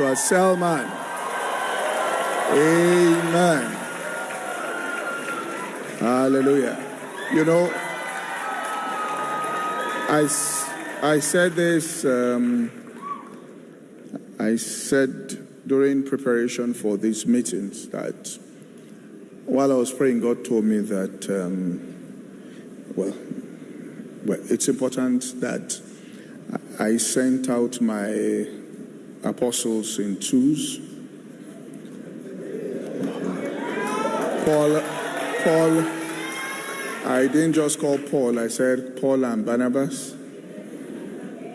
Joshua Selman. Amen. Hallelujah. You know, I, I said this, um, I said during preparation for these meetings that while I was praying, God told me that, um, well, well, it's important that I sent out my apostles in twos. Paul, Paul, I didn't just call Paul, I said Paul and Barnabas.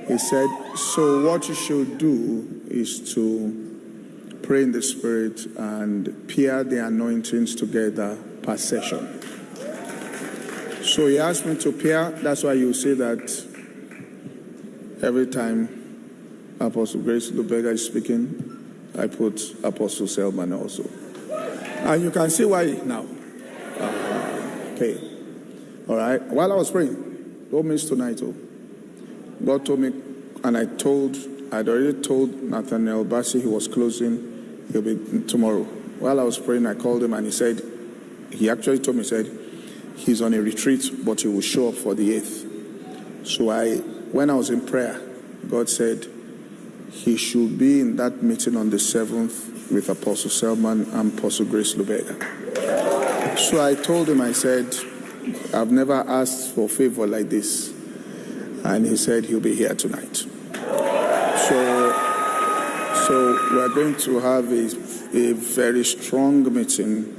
He said, So what you should do is to pray in the Spirit and pair the anointings together per session. So he asked me to pair, that's why you see that every time Apostle Grace Lubega is speaking, I put Apostle Selman also. And you can see why now. Uh, okay. All right. While I was praying, don't miss tonight. Oh. God told me, and I told, I'd already told Nathaniel Bassey he was closing, he'll be tomorrow. While I was praying, I called him and he said, he actually told me, he said, he's on a retreat, but he will show up for the 8th. So I, when I was in prayer, God said he should be in that meeting on the 7th with Apostle Selman and Apostle Grace Lubega. So I told him, I said, I've never asked for favor like this. And he said he'll be here tonight. So, so we're going to have a, a very strong meeting,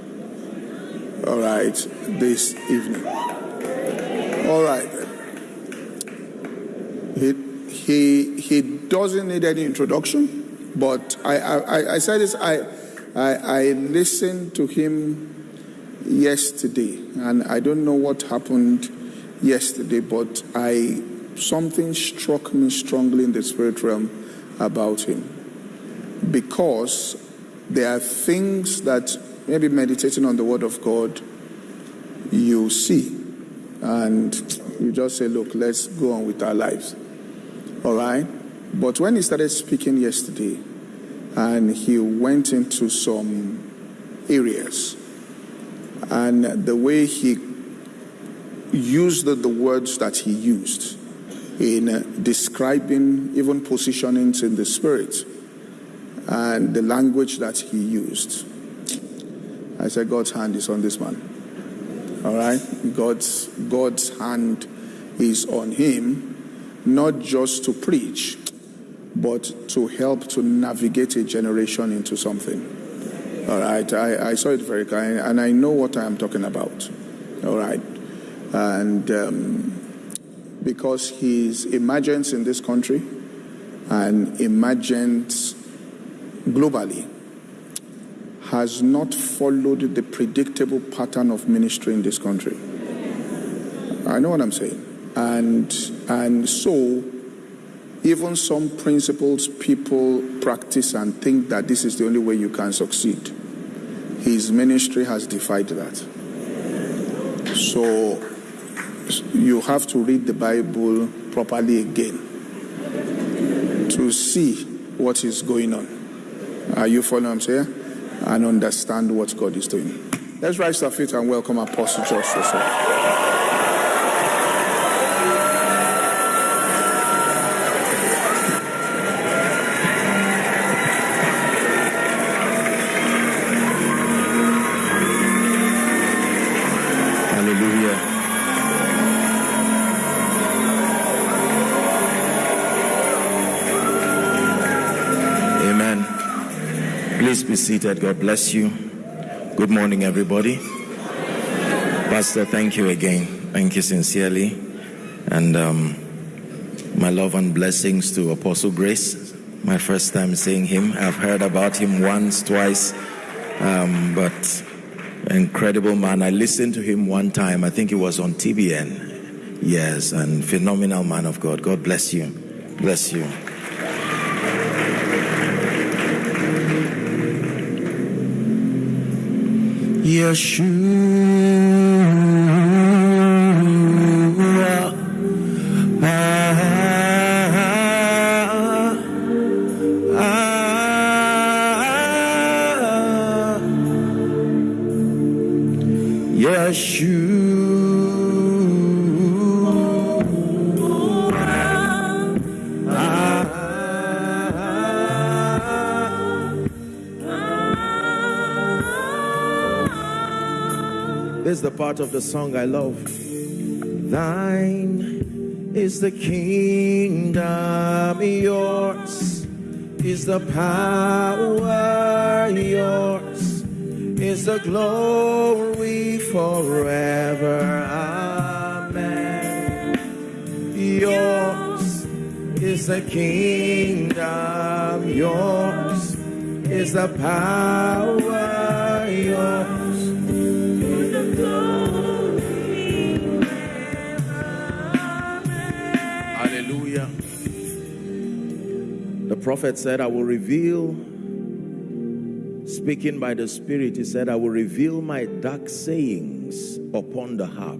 all right, this evening. All right. He, he, he doesn't need any introduction. But I, I, I said this, I, I, I listened to him yesterday, and I don't know what happened yesterday, but I something struck me strongly in the spirit realm about him. Because there are things that maybe meditating on the word of God you see and you just say, look, let's go on with our lives. All right? But when he started speaking yesterday, and he went into some areas, and the way he used the, words that he used in describing even positionings in the spirit and the language that he used. I said, God's hand is on this man. All right? God's, God's hand is on him, not just to preach, but to help to navigate a generation into something. All right, I, I saw it very clearly, and I know what I am talking about. All right, and um, because his emergence in this country and emergence globally has not followed the predictable pattern of ministry in this country. I know what I'm saying, and and so even some principles people practice and think that this is the only way you can succeed. His ministry has defied that. So you have to read the Bible properly again to see what is going on. Are you following what I'm? And understand what God is doing. Let's rise to our feet and welcome Apostle Joshua. Be seated. God bless you. Good morning, everybody. Pastor, thank you again. Thank you sincerely. And um, my love and blessings to Apostle Grace. My first time seeing him. I've heard about him once, twice. Um, but incredible man. I listened to him one time. I think it was on TBN. Yes, and phenomenal man of God. God bless you. Bless you. reassure part of the song I love. Thine is the kingdom, yours is the power, yours is the glory forever. Amen. Yours is the kingdom, yours is the power, prophet said, I will reveal, speaking by the Spirit, he said, I will reveal my dark sayings upon the harp.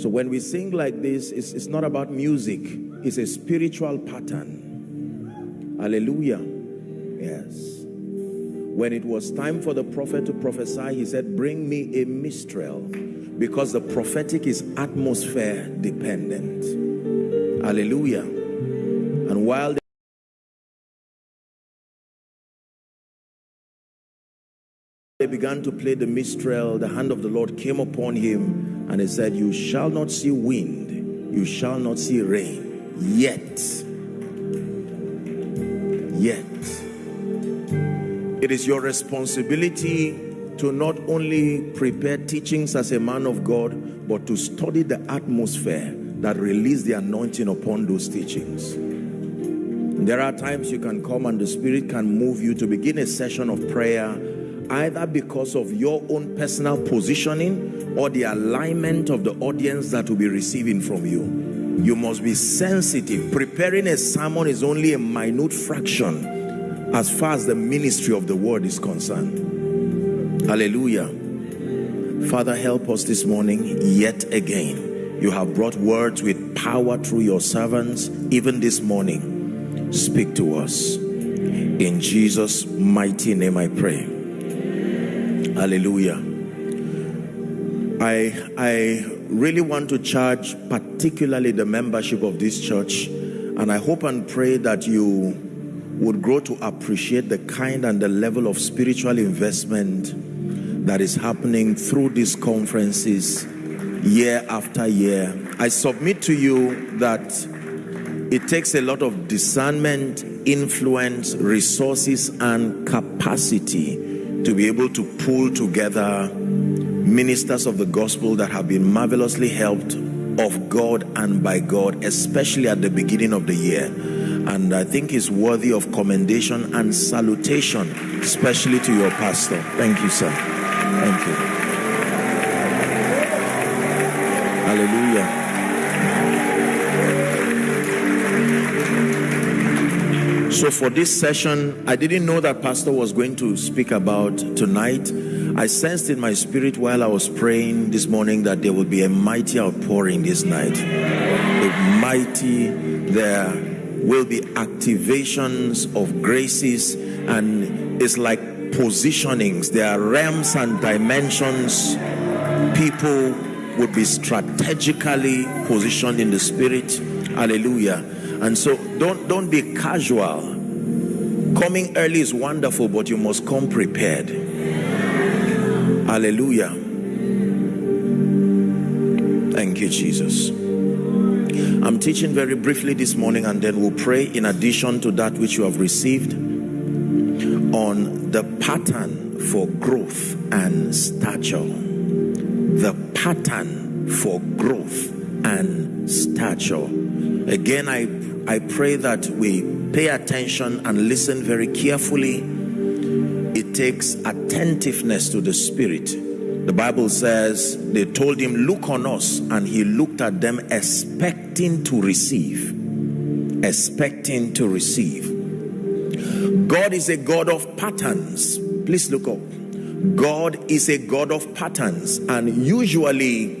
So when we sing like this, it's, it's not about music, it's a spiritual pattern. Hallelujah. Yes. When it was time for the prophet to prophesy, he said, Bring me a minstrel because the prophetic is atmosphere dependent. Hallelujah. And while they began to play the minstrel, the hand of the Lord came upon him and he said, You shall not see wind, you shall not see rain, yet. Yet it is your responsibility to not only prepare teachings as a man of God, but to study the atmosphere that release the anointing upon those teachings. There are times you can come and the Spirit can move you to begin a session of prayer, either because of your own personal positioning or the alignment of the audience that will be receiving from you. You must be sensitive. Preparing a sermon is only a minute fraction as far as the ministry of the word is concerned. Hallelujah. Father, help us this morning yet again. You have brought words with power through your servants, even this morning. Speak to us. In Jesus' mighty name I pray. Hallelujah. I, I really want to charge particularly the membership of this church and I hope and pray that you would grow to appreciate the kind and the level of spiritual investment that is happening through these conferences year after year. I submit to you that it takes a lot of discernment, influence, resources, and capacity to be able to pull together ministers of the gospel that have been marvelously helped of God and by God, especially at the beginning of the year and I think is worthy of commendation and salutation, especially to your pastor. Thank you, sir. Thank you. Hallelujah. So for this session, I didn't know that pastor was going to speak about tonight. I sensed in my spirit while I was praying this morning that there will be a mighty outpouring this night. A mighty there will be activations of graces and it's like positionings there are realms and dimensions people would be strategically positioned in the spirit hallelujah and so don't don't be casual coming early is wonderful but you must come prepared hallelujah thank you jesus I'm teaching very briefly this morning and then we'll pray in addition to that which you have received on the pattern for growth and stature. The pattern for growth and stature. Again, I, I pray that we pay attention and listen very carefully. It takes attentiveness to the Spirit the Bible says they told him, Look on us, and he looked at them expecting to receive. Expecting to receive. God is a God of patterns. Please look up. God is a God of patterns, and usually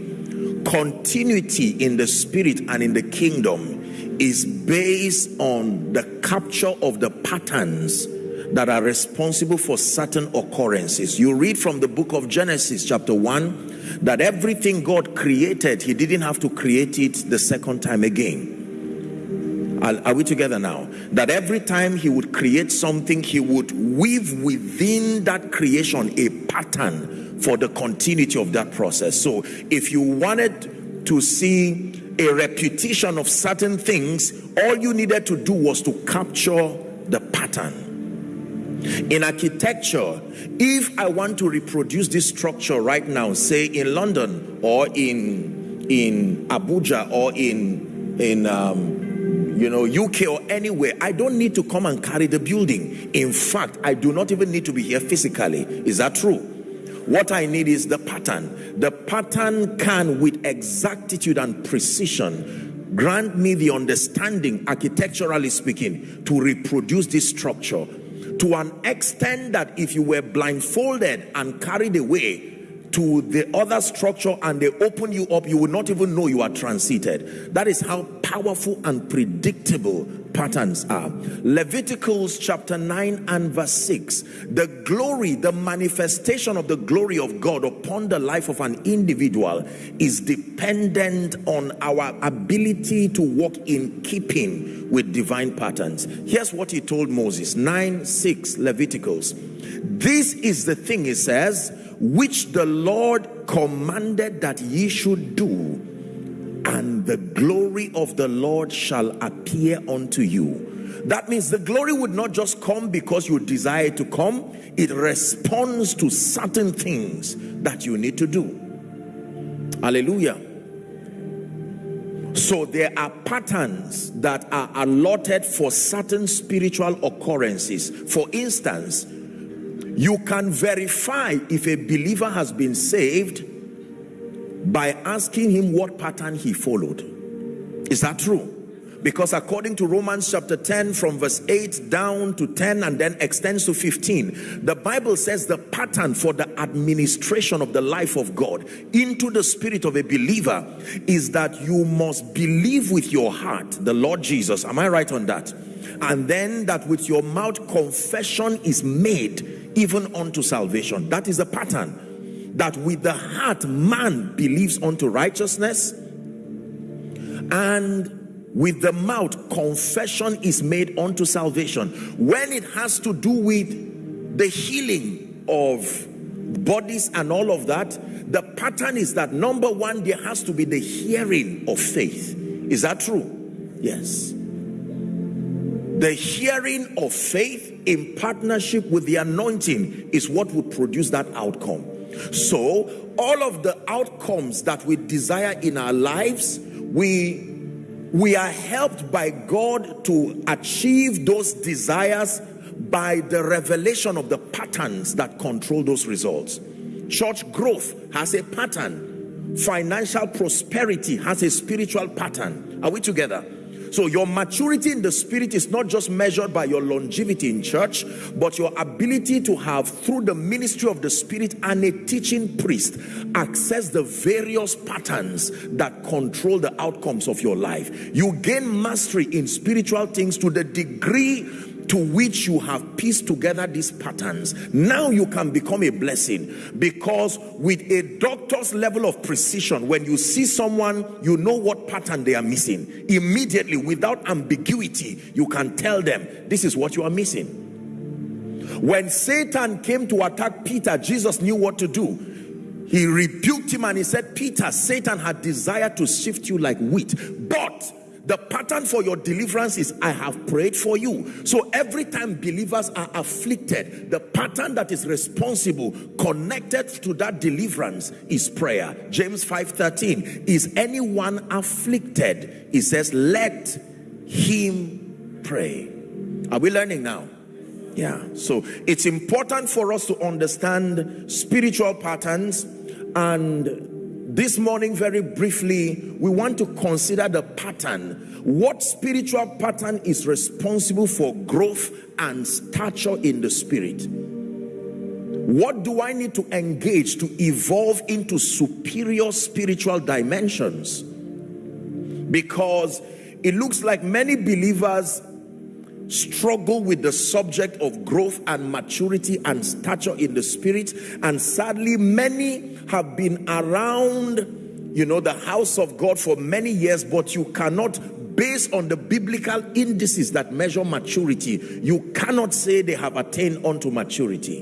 continuity in the spirit and in the kingdom is based on the capture of the patterns that are responsible for certain occurrences. You read from the book of Genesis, chapter 1, That everything God created, He didn't have to create it the second time again. Are, are we together now? That every time He would create something, He would weave within that creation a pattern for the continuity of that process. So if you wanted to see a repetition of certain things, all you needed to do was to capture the pattern. In architecture, if I want to reproduce this structure right now, say in London or in in Abuja or in in um, you know UK or anywhere, I don't need to come and carry the building. In fact, I do not even need to be here physically. Is that true? What I need is the pattern. The pattern can, with exactitude and precision, grant me the understanding, architecturally speaking, to reproduce this structure to an extent that if you were blindfolded and carried away to the other structure and they open you up, you will not even know you are transited. That is how powerful and predictable patterns are. Leviticus chapter 9 and verse 6. The glory, the manifestation of the glory of God upon the life of an individual is dependent on our ability to walk in keeping with divine patterns. Here's what he told Moses 9 6 Leviticus. This is the thing, he says which the Lord commanded that ye should do, and the glory of the Lord shall appear unto you. That means the glory would not just come because you desire to come, it responds to certain things that you need to do. Hallelujah. So there are patterns that are allotted for certain spiritual occurrences. For instance, you can verify if a believer has been saved by asking him what pattern he followed. Is that true? Because according to Romans chapter 10 from verse 8 down to 10 and then extends to 15, the Bible says the pattern for the administration of the life of God into the spirit of a believer is that you must believe with your heart the Lord Jesus. Am I right on that? And then that with your mouth confession is made even unto salvation. That is a pattern that with the heart man believes unto righteousness and with the mouth confession is made unto salvation. When it has to do with the healing of bodies and all of that, the pattern is that number one, there has to be the hearing of faith. Is that true? Yes. The hearing of faith in partnership with the anointing is what would produce that outcome. So, all of the outcomes that we desire in our lives, we we are helped by God to achieve those desires by the revelation of the patterns that control those results. Church growth has a pattern. Financial prosperity has a spiritual pattern. Are we together? So your maturity in the spirit is not just measured by your longevity in church, but your ability to have through the ministry of the spirit and a teaching priest access the various patterns that control the outcomes of your life. You gain mastery in spiritual things to the degree to which you have pieced together these patterns. Now you can become a blessing because with a doctor's level of precision, when you see someone, you know what pattern they are missing. Immediately, without ambiguity, you can tell them, this is what you are missing. When Satan came to attack Peter, Jesus knew what to do he rebuked him and he said, Peter, Satan had desired to shift you like wheat, but the pattern for your deliverance is I have prayed for you. So every time believers are afflicted, the pattern that is responsible connected to that deliverance is prayer. James 5:13 is anyone afflicted? He says, "Let him pray." Are we learning now? Yeah. So it's important for us to understand spiritual patterns and this morning, very briefly, we want to consider the pattern. What spiritual pattern is responsible for growth and stature in the spirit? What do I need to engage to evolve into superior spiritual dimensions? Because it looks like many believers struggle with the subject of growth and maturity and stature in the spirit. And sadly, many have been around, you know, the house of God for many years, but you cannot based on the biblical indices that measure maturity, you cannot say they have attained unto maturity.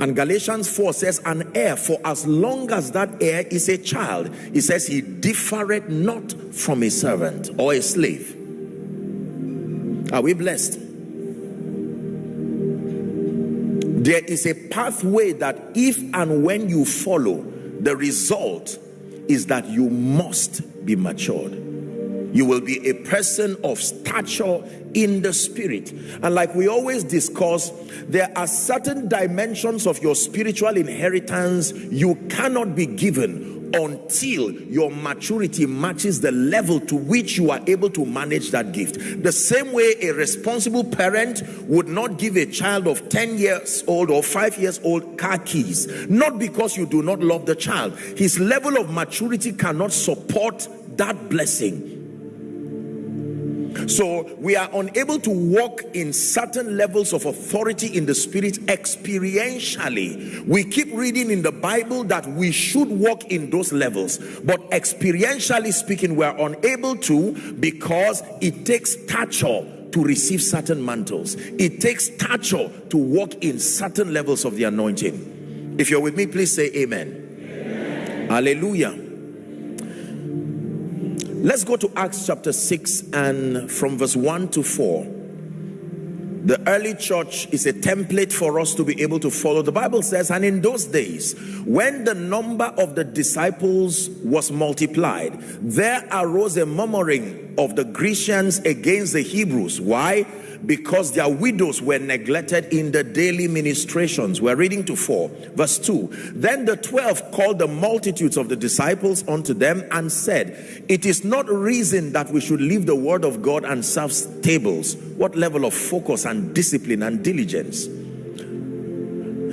And Galatians 4 says, An heir, for as long as that heir is a child, he says, He differeth not from a servant or a slave. Are we blessed? There is a pathway that if and when you follow, the result is that you must be matured. You will be a person of stature in the spirit. And like we always discuss, there are certain dimensions of your spiritual inheritance you cannot be given until your maturity matches the level to which you are able to manage that gift. The same way a responsible parent would not give a child of 10 years old or 5 years old car keys, not because you do not love the child. His level of maturity cannot support that blessing so we are unable to walk in certain levels of authority in the spirit experientially. We keep reading in the Bible that we should walk in those levels, but experientially speaking, we are unable to because it takes stature to receive certain mantles. It takes stature to walk in certain levels of the anointing. If you're with me, please say amen. amen. Hallelujah. Let's go to Acts chapter 6 and from verse 1 to 4. The early church is a template for us to be able to follow. The Bible says, and in those days, when the number of the disciples was multiplied, there arose a murmuring of the Grecians against the Hebrews. Why? Because their widows were neglected in the daily ministrations. We're reading to 4, verse 2. Then the 12 called the multitudes of the disciples unto them and said, It is not reason that we should leave the word of God and serve tables. What level of focus and discipline and diligence?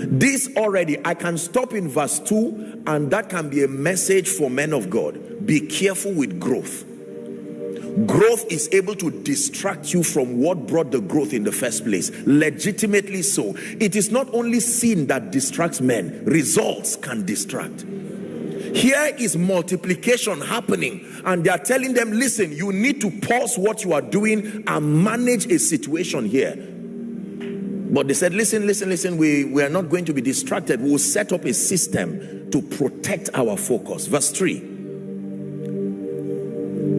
This already, I can stop in verse 2, and that can be a message for men of God. Be careful with growth growth is able to distract you from what brought the growth in the first place. Legitimately so. It is not only sin that distracts men. Results can distract. Here is multiplication happening and they are telling them listen you need to pause what you are doing and manage a situation here. But they said listen listen listen. We we are not going to be distracted. We will set up a system to protect our focus. Verse 3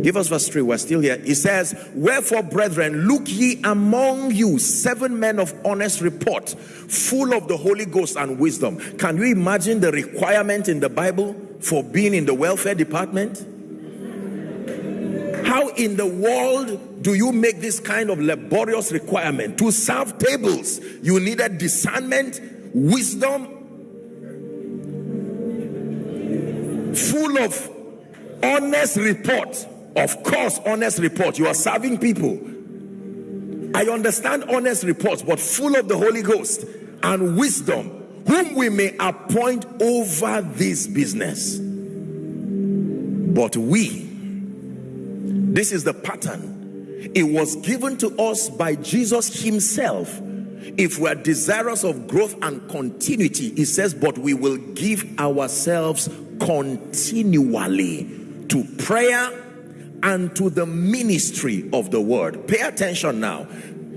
Give us verse 3. We're still here. He says, Wherefore, brethren, look ye among you seven men of honest report, full of the Holy Ghost and wisdom. Can you imagine the requirement in the Bible for being in the welfare department? How in the world do you make this kind of laborious requirement? To serve tables, you needed discernment, wisdom, full of honest report of course, honest report. You are serving people. I understand honest reports, but full of the Holy Ghost and wisdom, whom we may appoint over this business. But we, this is the pattern. It was given to us by Jesus Himself. If we are desirous of growth and continuity, He says, but we will give ourselves continually to prayer and to the ministry of the word. Pay attention now.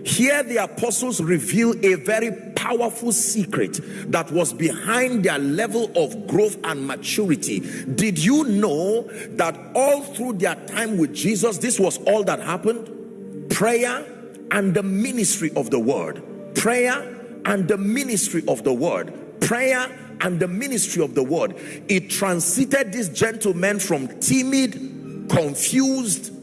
Here the apostles reveal a very powerful secret that was behind their level of growth and maturity. Did you know that all through their time with Jesus, this was all that happened? Prayer and the ministry of the word. Prayer and the ministry of the word. Prayer and the ministry of the word. It transited these gentlemen from timid confused,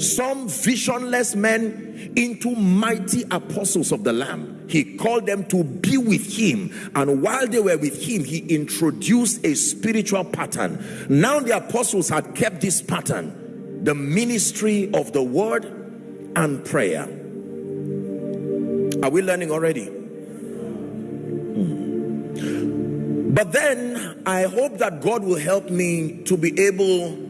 some visionless men into mighty apostles of the Lamb. He called them to be with him, and while they were with him, he introduced a spiritual pattern. Now, the apostles had kept this pattern the ministry of the word and prayer. Are we learning already? Hmm. But then I hope that God will help me to be able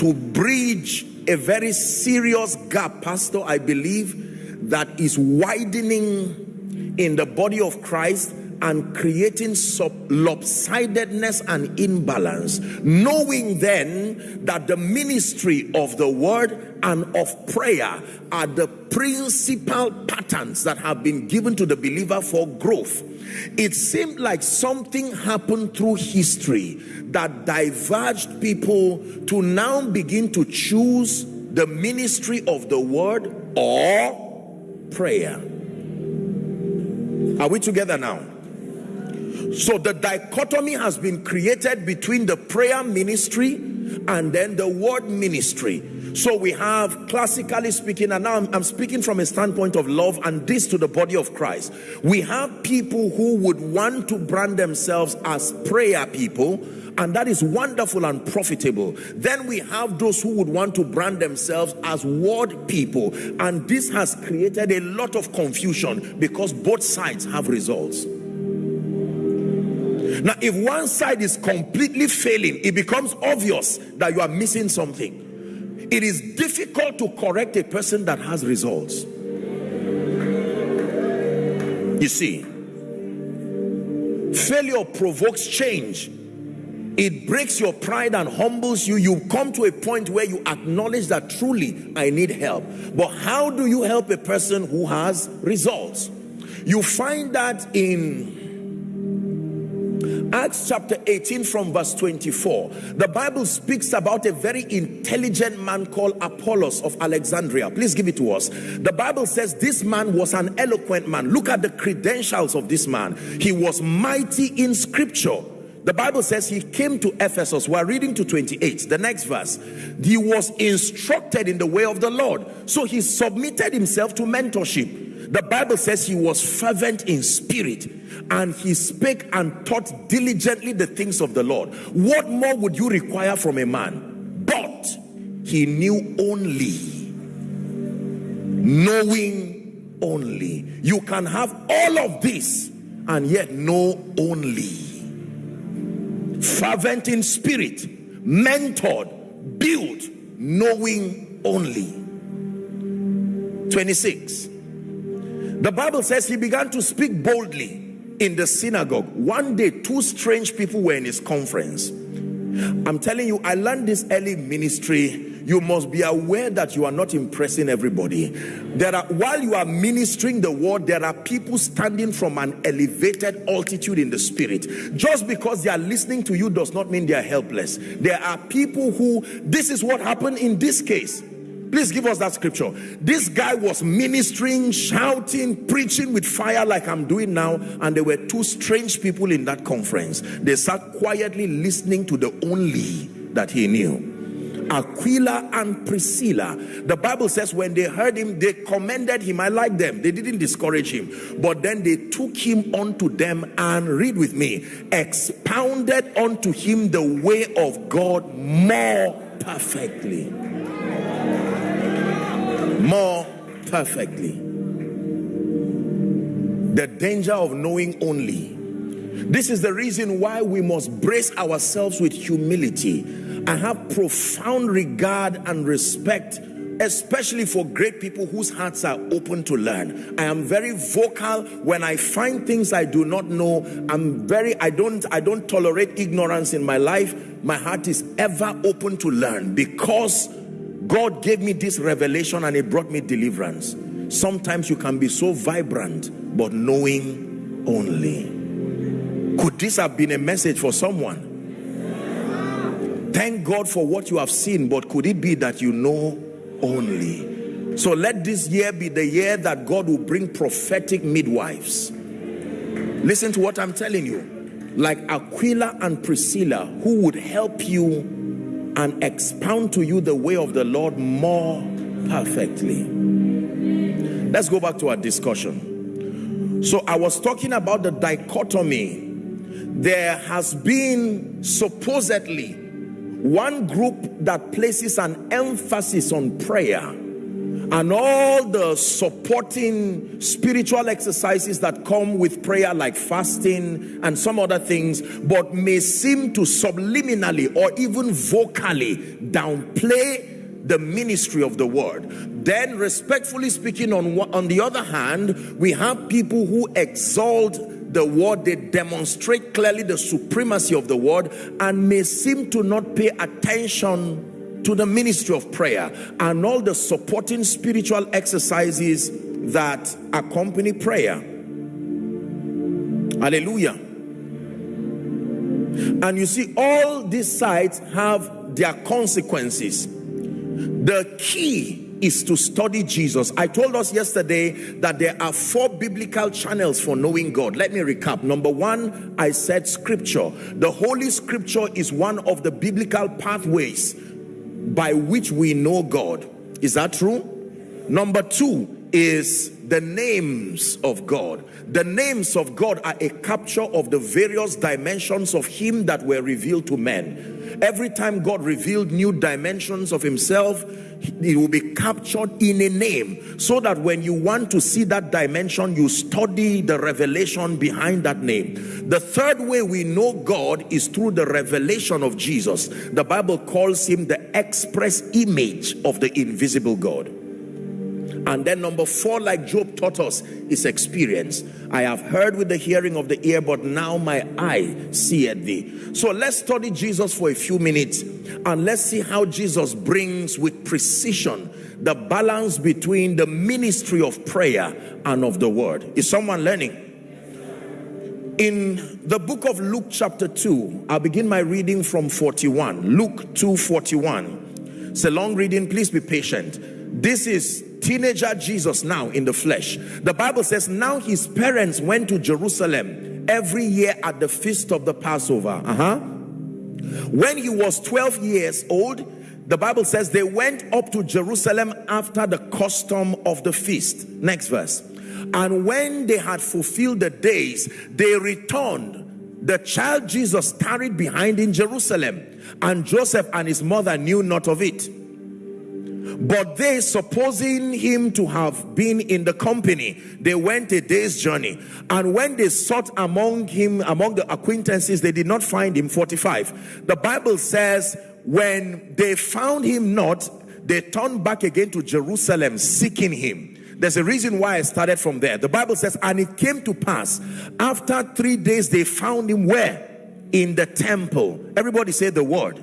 to bridge a very serious gap, Pastor, I believe, that is widening in the body of Christ and creating lopsidedness and imbalance, knowing then that the ministry of the word and of prayer are the principal patterns that have been given to the believer for growth. It seemed like something happened through history that diverged people to now begin to choose the ministry of the word or prayer. Are we together now? So the dichotomy has been created between the prayer ministry and then the word ministry. So we have classically speaking, and now I'm, I'm, speaking from a standpoint of love and this to the body of Christ. We have people who would want to brand themselves as prayer people, and that is wonderful and profitable. Then we have those who would want to brand themselves as word people, and this has created a lot of confusion because both sides have results. Now, if one side is completely failing, it becomes obvious that you are missing something. It is difficult to correct a person that has results. You see, failure provokes change. It breaks your pride and humbles you. You come to a point where you acknowledge that truly I need help. But how do you help a person who has results? You find that in Acts chapter 18 from verse 24, the Bible speaks about a very intelligent man called Apollos of Alexandria. Please give it to us. The Bible says this man was an eloquent man. Look at the credentials of this man. He was mighty in scripture. The Bible says he came to Ephesus. We're reading to 28. The next verse. He was instructed in the way of the Lord. So he submitted himself to mentorship the Bible says he was fervent in spirit and he spake and taught diligently the things of the Lord. What more would you require from a man? But he knew only, knowing only. You can have all of this and yet know only. Fervent in spirit, mentored, built, knowing only. 26 the Bible says he began to speak boldly in the synagogue. One day, two strange people were in his conference. I'm telling you, I learned this early ministry. You must be aware that you are not impressing everybody. There are, while you are ministering the word, there are people standing from an elevated altitude in the spirit. Just because they are listening to you does not mean they are helpless. There are people who, this is what happened in this case Please give us that scripture. This guy was ministering, shouting, preaching with fire like I'm doing now. And there were two strange people in that conference. They sat quietly listening to the only that he knew. Aquila and Priscilla. The Bible says when they heard him, they commended him. I like them. They didn't discourage him. But then they took him unto them and read with me, expounded unto him the way of God more perfectly more perfectly. The danger of knowing only. This is the reason why we must brace ourselves with humility and have profound regard and respect especially for great people whose hearts are open to learn i am very vocal when i find things i do not know i'm very i don't i don't tolerate ignorance in my life my heart is ever open to learn because God gave me this revelation and it brought me deliverance. Sometimes you can be so vibrant, but knowing only. Could this have been a message for someone? Thank God for what you have seen, but could it be that you know only? So let this year be the year that God will bring prophetic midwives. Listen to what I'm telling you. Like Aquila and Priscilla, who would help you and expound to you the way of the Lord more perfectly. Let's go back to our discussion. So I was talking about the dichotomy. There has been supposedly one group that places an emphasis on prayer and all the supporting spiritual exercises that come with prayer like fasting and some other things but may seem to subliminally or even vocally downplay the ministry of the word. Then, respectfully speaking, on, on the other hand, we have people who exalt the word, they demonstrate clearly the supremacy of the word and may seem to not pay attention to the ministry of prayer and all the supporting spiritual exercises that accompany prayer. Hallelujah. And you see, all these sides have their consequences. The key is to study Jesus. I told us yesterday that there are four biblical channels for knowing God. Let me recap. Number one, I said scripture. The Holy Scripture is one of the biblical pathways by which we know God. Is that true? Number two is the names of God. The names of God are a capture of the various dimensions of Him that were revealed to men. Every time God revealed new dimensions of Himself, it will be captured in a name so that when you want to see that dimension you study the revelation behind that name the third way we know god is through the revelation of jesus the bible calls him the express image of the invisible god and then number four, like Job taught us, is experience. I have heard with the hearing of the ear, but now my eye seeth thee. So let's study Jesus for a few minutes and let's see how Jesus brings with precision the balance between the ministry of prayer and of the word. Is someone learning? In the book of Luke chapter 2, I'll begin my reading from 41. Luke 2 41. It's a long reading, please be patient. This is teenager Jesus now in the flesh. The Bible says now his parents went to Jerusalem every year at the feast of the Passover. Uh-huh. When he was 12 years old, the Bible says they went up to Jerusalem after the custom of the feast. Next verse. And when they had fulfilled the days, they returned. The child Jesus tarried behind in Jerusalem, and Joseph and his mother knew not of it. But they, supposing him to have been in the company, they went a day's journey. And when they sought among him, among the acquaintances, they did not find him. 45. The Bible says, when they found him not, they turned back again to Jerusalem seeking him. There's a reason why I started from there. The Bible says, and it came to pass after three days, they found him where? In the temple. Everybody say the word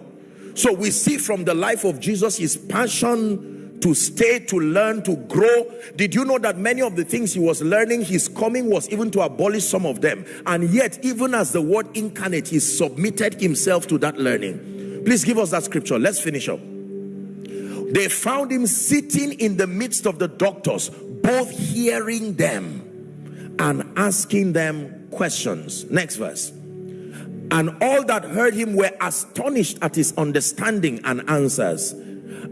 so we see from the life of Jesus his passion to stay, to learn, to grow. Did you know that many of the things he was learning, his coming was even to abolish some of them. And yet, even as the word incarnate, he submitted himself to that learning. Please give us that scripture. Let's finish up. They found him sitting in the midst of the doctors, both hearing them and asking them questions. Next verse. And all that heard him were astonished at his understanding and answers.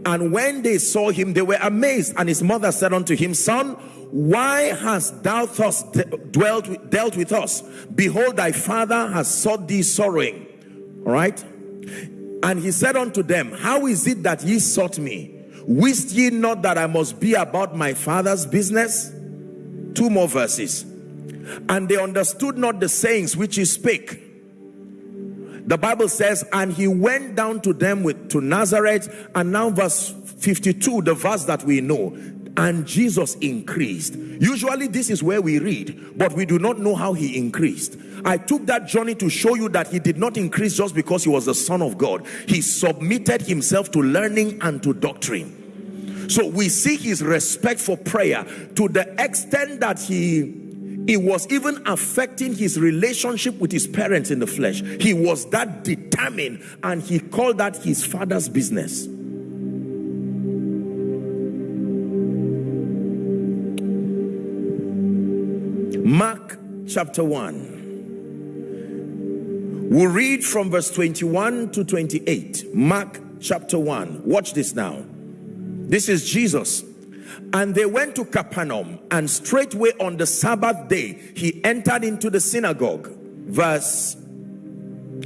And when they saw him, they were amazed. And his mother said unto him, Son, why hast thou thus dwelt with, dealt with us? Behold, thy father has sought thee sorrowing. All right. And he said unto them, How is it that ye sought me? Wist ye not that I must be about my father's business? Two more verses. And they understood not the sayings which he spake the Bible says, and he went down to them with to Nazareth, and now verse 52, the verse that we know. And Jesus increased. Usually, this is where we read, but we do not know how he increased. I took that journey to show you that he did not increase just because he was the Son of God. He submitted himself to learning and to doctrine. So we see his respect for prayer to the extent that he it was even affecting his relationship with his parents in the flesh. He was that determined and he called that his father's business. Mark chapter 1. We'll read from verse 21 to 28. Mark chapter 1. Watch this now. This is Jesus and they went to Capernaum, and straightway on the Sabbath day, he entered into the synagogue. Verse,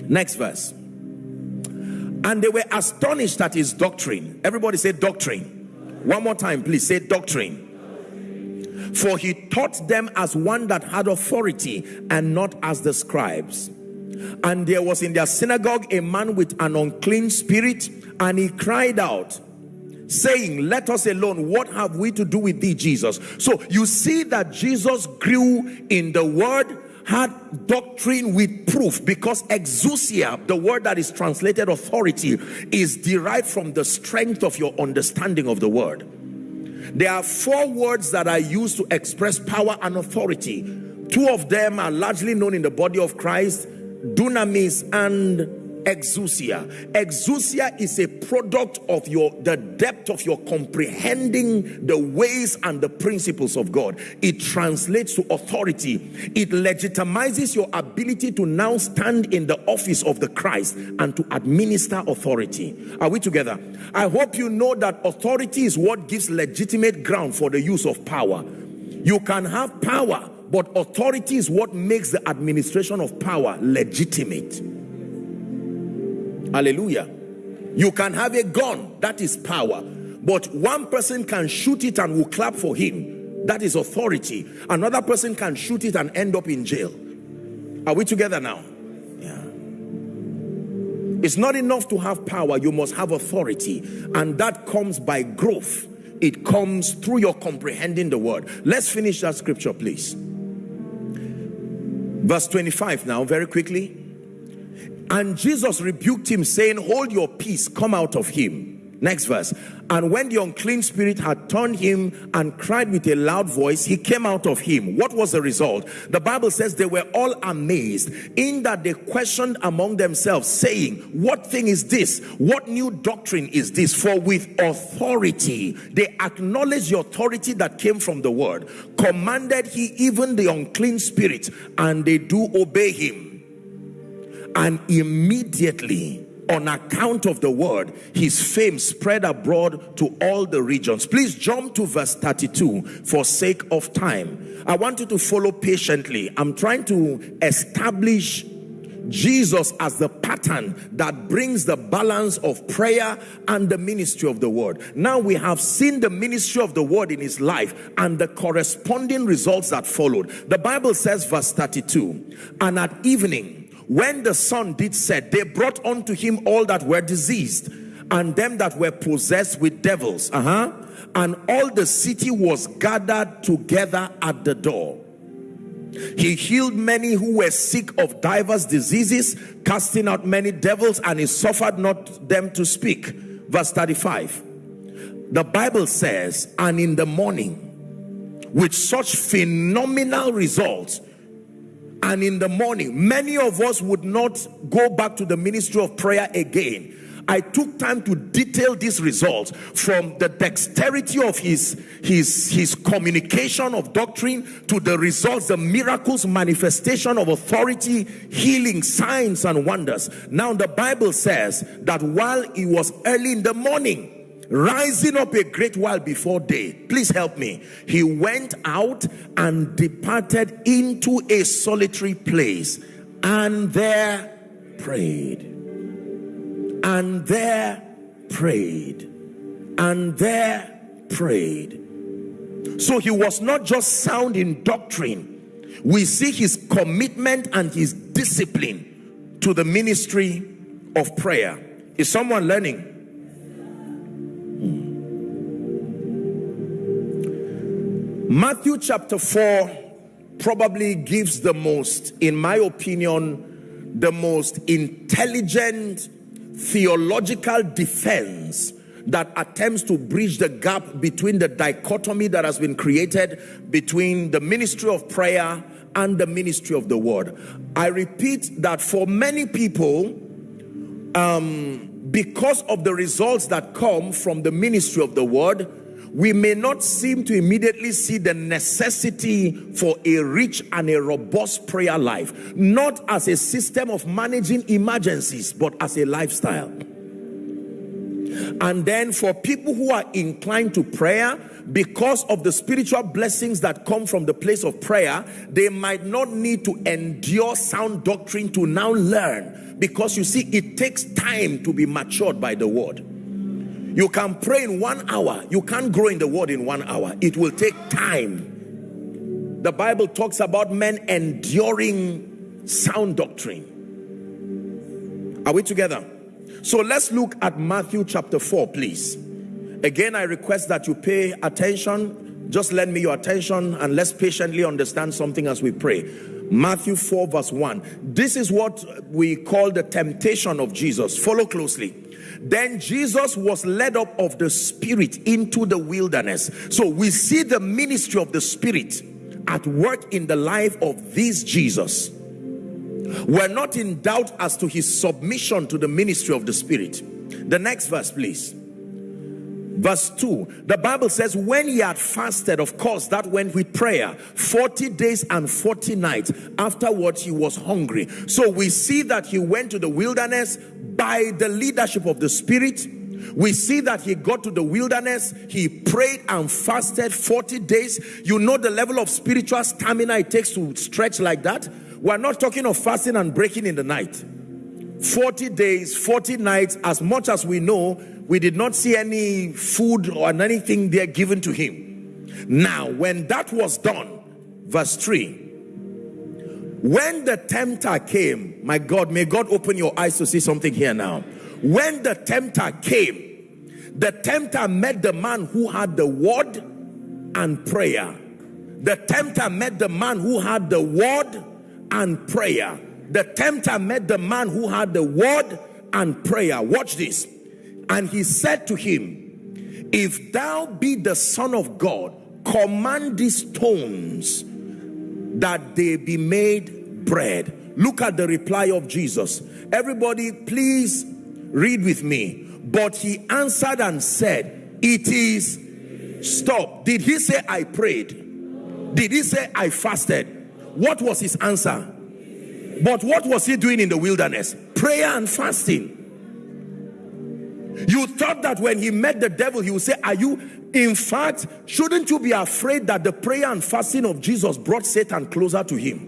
next verse. And they were astonished at his doctrine. Everybody say doctrine. One more time, please say doctrine. For he taught them as one that had authority and not as the scribes. And there was in their synagogue a man with an unclean spirit, and he cried out, saying, Let us alone. What have we to do with thee, Jesus? So you see that Jesus grew in the word, had doctrine with proof because exousia, the word that is translated authority, is derived from the strength of your understanding of the word. There are four words that are used to express power and authority. Two of them are largely known in the body of Christ dunamis and exousia. Exousia is a product of your the depth of your comprehending the ways and the principles of god. It translates to authority. It legitimizes your ability to now stand in the office of the christ and to administer authority. Are we together? I hope you know that authority is what gives legitimate ground for the use of power. You can have power but authority is what makes the administration of power legitimate Hallelujah. You can have a gun, that is power. But one person can shoot it and will clap for him. That is authority. Another person can shoot it and end up in jail. Are we together now? Yeah. It's not enough to have power, you must have authority. And that comes by growth. It comes through your comprehending the word. Let's finish that scripture, please. Verse 25 now, very quickly. And Jesus rebuked him, saying, Hold your peace, come out of him. Next verse. And when the unclean spirit had turned him and cried with a loud voice, he came out of him. What was the result? The Bible says they were all amazed in that they questioned among themselves, saying, What thing is this? What new doctrine is this? For with authority, they acknowledge the authority that came from the word. Commanded he even the unclean spirit, and they do obey him and immediately on account of the word his fame spread abroad to all the regions please jump to verse 32 for sake of time i want you to follow patiently i'm trying to establish Jesus as the pattern that brings the balance of prayer and the ministry of the word. Now we have seen the ministry of the word in his life and the corresponding results that followed. The Bible says, verse 32, and at evening, when the sun did set, they brought unto him all that were diseased and them that were possessed with devils. Uh-huh. And all the city was gathered together at the door. He healed many who were sick of divers diseases, casting out many devils, and he suffered not them to speak. Verse 35. The Bible says, and in the morning, with such phenomenal results, and in the morning many of us would not go back to the ministry of prayer again. I took time to detail these results from the dexterity of his his his communication of doctrine to the results the miracles manifestation of authority healing signs and wonders. Now the bible says that while it was early in the morning rising up a great while before day. Please help me. He went out and departed into a solitary place and there prayed. And there prayed. And there prayed. So he was not just sound in doctrine. We see his commitment and his discipline to the ministry of prayer. Is someone learning Matthew chapter 4 probably gives the most, in my opinion, the most intelligent theological defense that attempts to bridge the gap between the dichotomy that has been created between the ministry of prayer and the ministry of the word. I repeat that for many people, um, because of the results that come from the ministry of the word, we may not seem to immediately see the necessity for a rich and a robust prayer life, not as a system of managing emergencies, but as a lifestyle. And then for people who are inclined to prayer, because of the spiritual blessings that come from the place of prayer, they might not need to endure sound doctrine to now learn. Because you see, it takes time to be matured by the word. You can pray in one hour. You can't grow in the word in one hour. It will take time. The Bible talks about men enduring sound doctrine. Are we together? So let's look at Matthew chapter 4, please. Again, I request that you pay attention. Just lend me your attention and let's patiently understand something as we pray. Matthew 4, verse 1. This is what we call the temptation of Jesus. Follow closely. Then Jesus was led up of the Spirit into the wilderness. So we see the ministry of the Spirit at work in the life of this Jesus. We're not in doubt as to his submission to the ministry of the Spirit. The next verse, please. Verse 2, the Bible says, when he had fasted, of course, that went with prayer, 40 days and 40 nights. Afterwards, he was hungry. So we see that he went to the wilderness by the leadership of the Spirit. We see that he got to the wilderness, he prayed and fasted 40 days. You know the level of spiritual stamina it takes to stretch like that. We're not talking of fasting and breaking in the night. 40 days, 40 nights, as much as we know, we did not see any food or anything there given to him. Now, when that was done, verse 3 when the tempter came, my God, may God open your eyes to see something here now. When the tempter came, the tempter met the man who had the word and prayer. The tempter met the man who had the word and prayer. The tempter met the man who had the word and prayer. Watch this. And he said to him, If thou be the Son of God, command these stones that they be made bread. Look at the reply of Jesus. Everybody, please read with me. But he answered and said, It is stop. Did he say, I prayed? Did he say, I fasted? What was his answer? But what was he doing in the wilderness? Prayer and fasting. You thought that when he met the devil, he would say, Are you, in fact, shouldn't you be afraid that the prayer and fasting of Jesus brought Satan closer to him?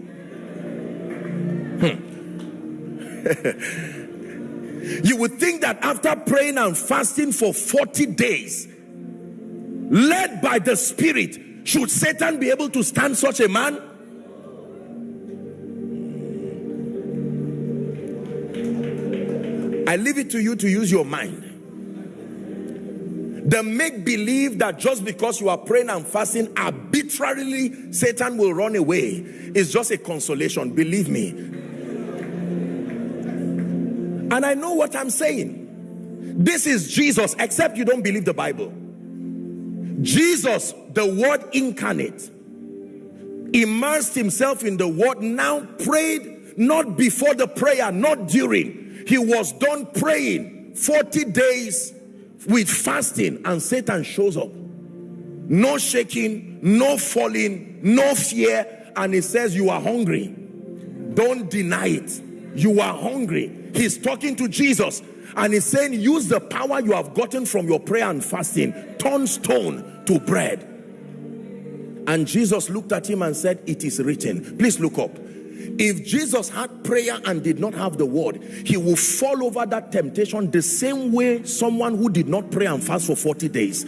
Hmm. you would think that after praying and fasting for 40 days, led by the Spirit, should Satan be able to stand such a man? I leave it to you to use your mind. The make believe that just because you are praying and fasting, arbitrarily Satan will run away is just a consolation. Believe me. And I know what I'm saying. This is Jesus, except you don't believe the Bible. Jesus, the word incarnate, immersed himself in the word, now prayed not before the prayer, not during. He was done praying 40 days with fasting and Satan shows up. No shaking, no falling, no fear. And he says, You are hungry. Don't deny it. You are hungry. He's talking to Jesus and he's saying, Use the power you have gotten from your prayer and fasting, turn stone to bread. And Jesus looked at him and said, It is written. Please look up. If Jesus had prayer and did not have the word, he will fall over that temptation the same way someone who did not pray and fast for 40 days.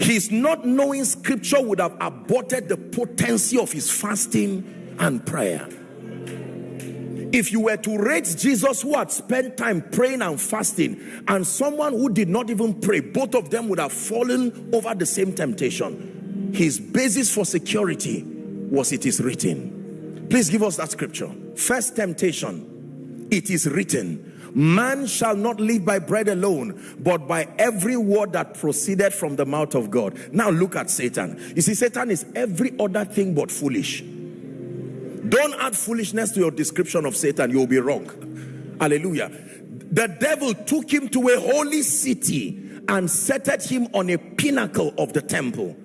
His not knowing scripture would have aborted the potency of his fasting and prayer. If you were to rate Jesus who had spent time praying and fasting and someone who did not even pray, both of them would have fallen over the same temptation. His basis for security was it is written. Please give us that scripture. First temptation. It is written, Man shall not live by bread alone, but by every word that proceeded from the mouth of God. Now look at Satan. You see, Satan is every other thing but foolish. Don't add foolishness to your description of Satan, you'll be wrong. Hallelujah. The devil took him to a holy city and set him on a pinnacle of the temple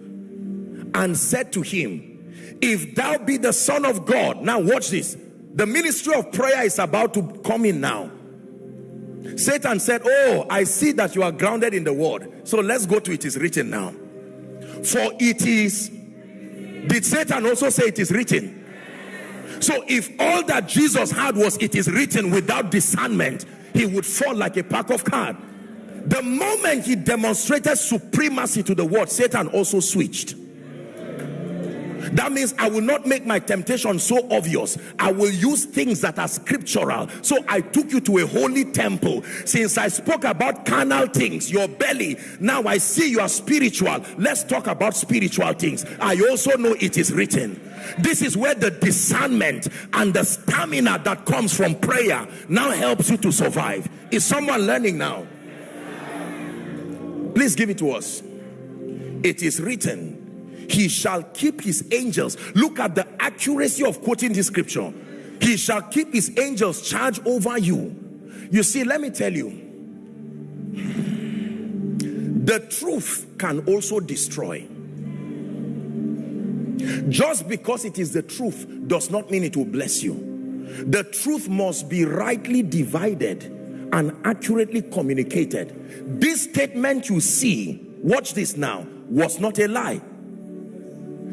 and said to him, if thou be the son of God. Now watch this. The ministry of prayer is about to come in now. Satan said, oh, I see that you are grounded in the word. So let's go to it is written now. For it is, did Satan also say it is written? So if all that Jesus had was it is written without discernment, he would fall like a pack of cards. The moment he demonstrated supremacy to the word, Satan also switched. That means I will not make my temptation so obvious. I will use things that are scriptural. So I took you to a holy temple. Since I spoke about carnal things, your belly, now I see you are spiritual. Let's talk about spiritual things. I also know it is written. This is where the discernment and the stamina that comes from prayer now helps you to survive. Is someone learning now? Please give it to us. It is written he shall keep his angels. Look at the accuracy of quoting this scripture. He shall keep his angels charge over you. You see let me tell you the truth can also destroy. Just because it is the truth does not mean it will bless you. The truth must be rightly divided and accurately communicated. This statement you see watch this now was not a lie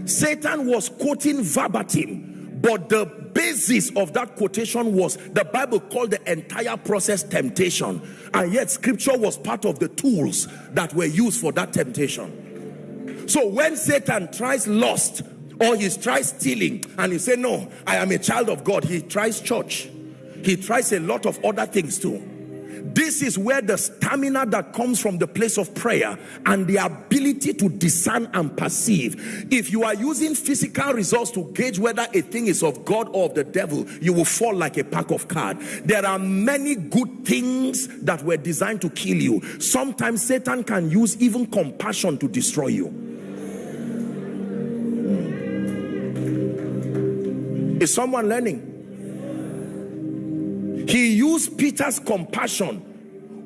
Satan was quoting verbatim, but the basis of that quotation was the Bible called the entire process temptation. And yet scripture was part of the tools that were used for that temptation. So when Satan tries lust or he tries stealing and he say, no, I am a child of God. He tries church. He tries a lot of other things too this is where the stamina that comes from the place of prayer and the ability to discern and perceive. If you are using physical results to gauge whether a thing is of God or of the devil, you will fall like a pack of cards. There are many good things that were designed to kill you. Sometimes Satan can use even compassion to destroy you. Hmm. Is someone learning? He used Peter's compassion.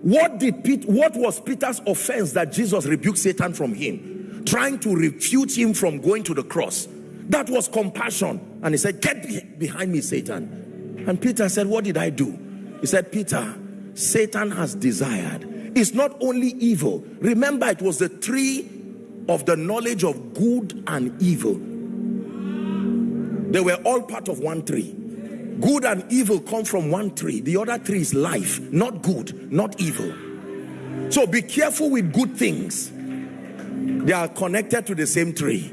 What did Pete, what was Peter's offense that Jesus rebuked Satan from him? Trying to refute him from going to the cross. That was compassion. And he said, Get behind me, Satan. And Peter said, What did I do? He said, Peter, Satan has desired. It's not only evil. Remember, it was the tree of the knowledge of good and evil. They were all part of one tree good and evil come from one tree. The other tree is life not good not evil. So be careful with good things. They are connected to the same tree.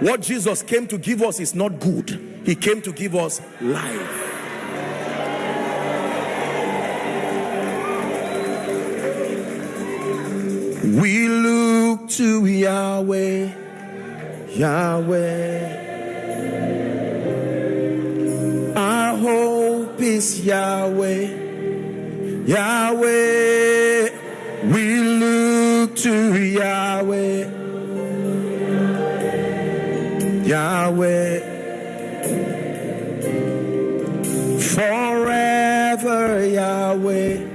What jesus came to give us is not good. He came to give us life. We look to yahweh yahweh hope is Yahweh. Yahweh, we look to Yahweh. Yahweh, forever Yahweh.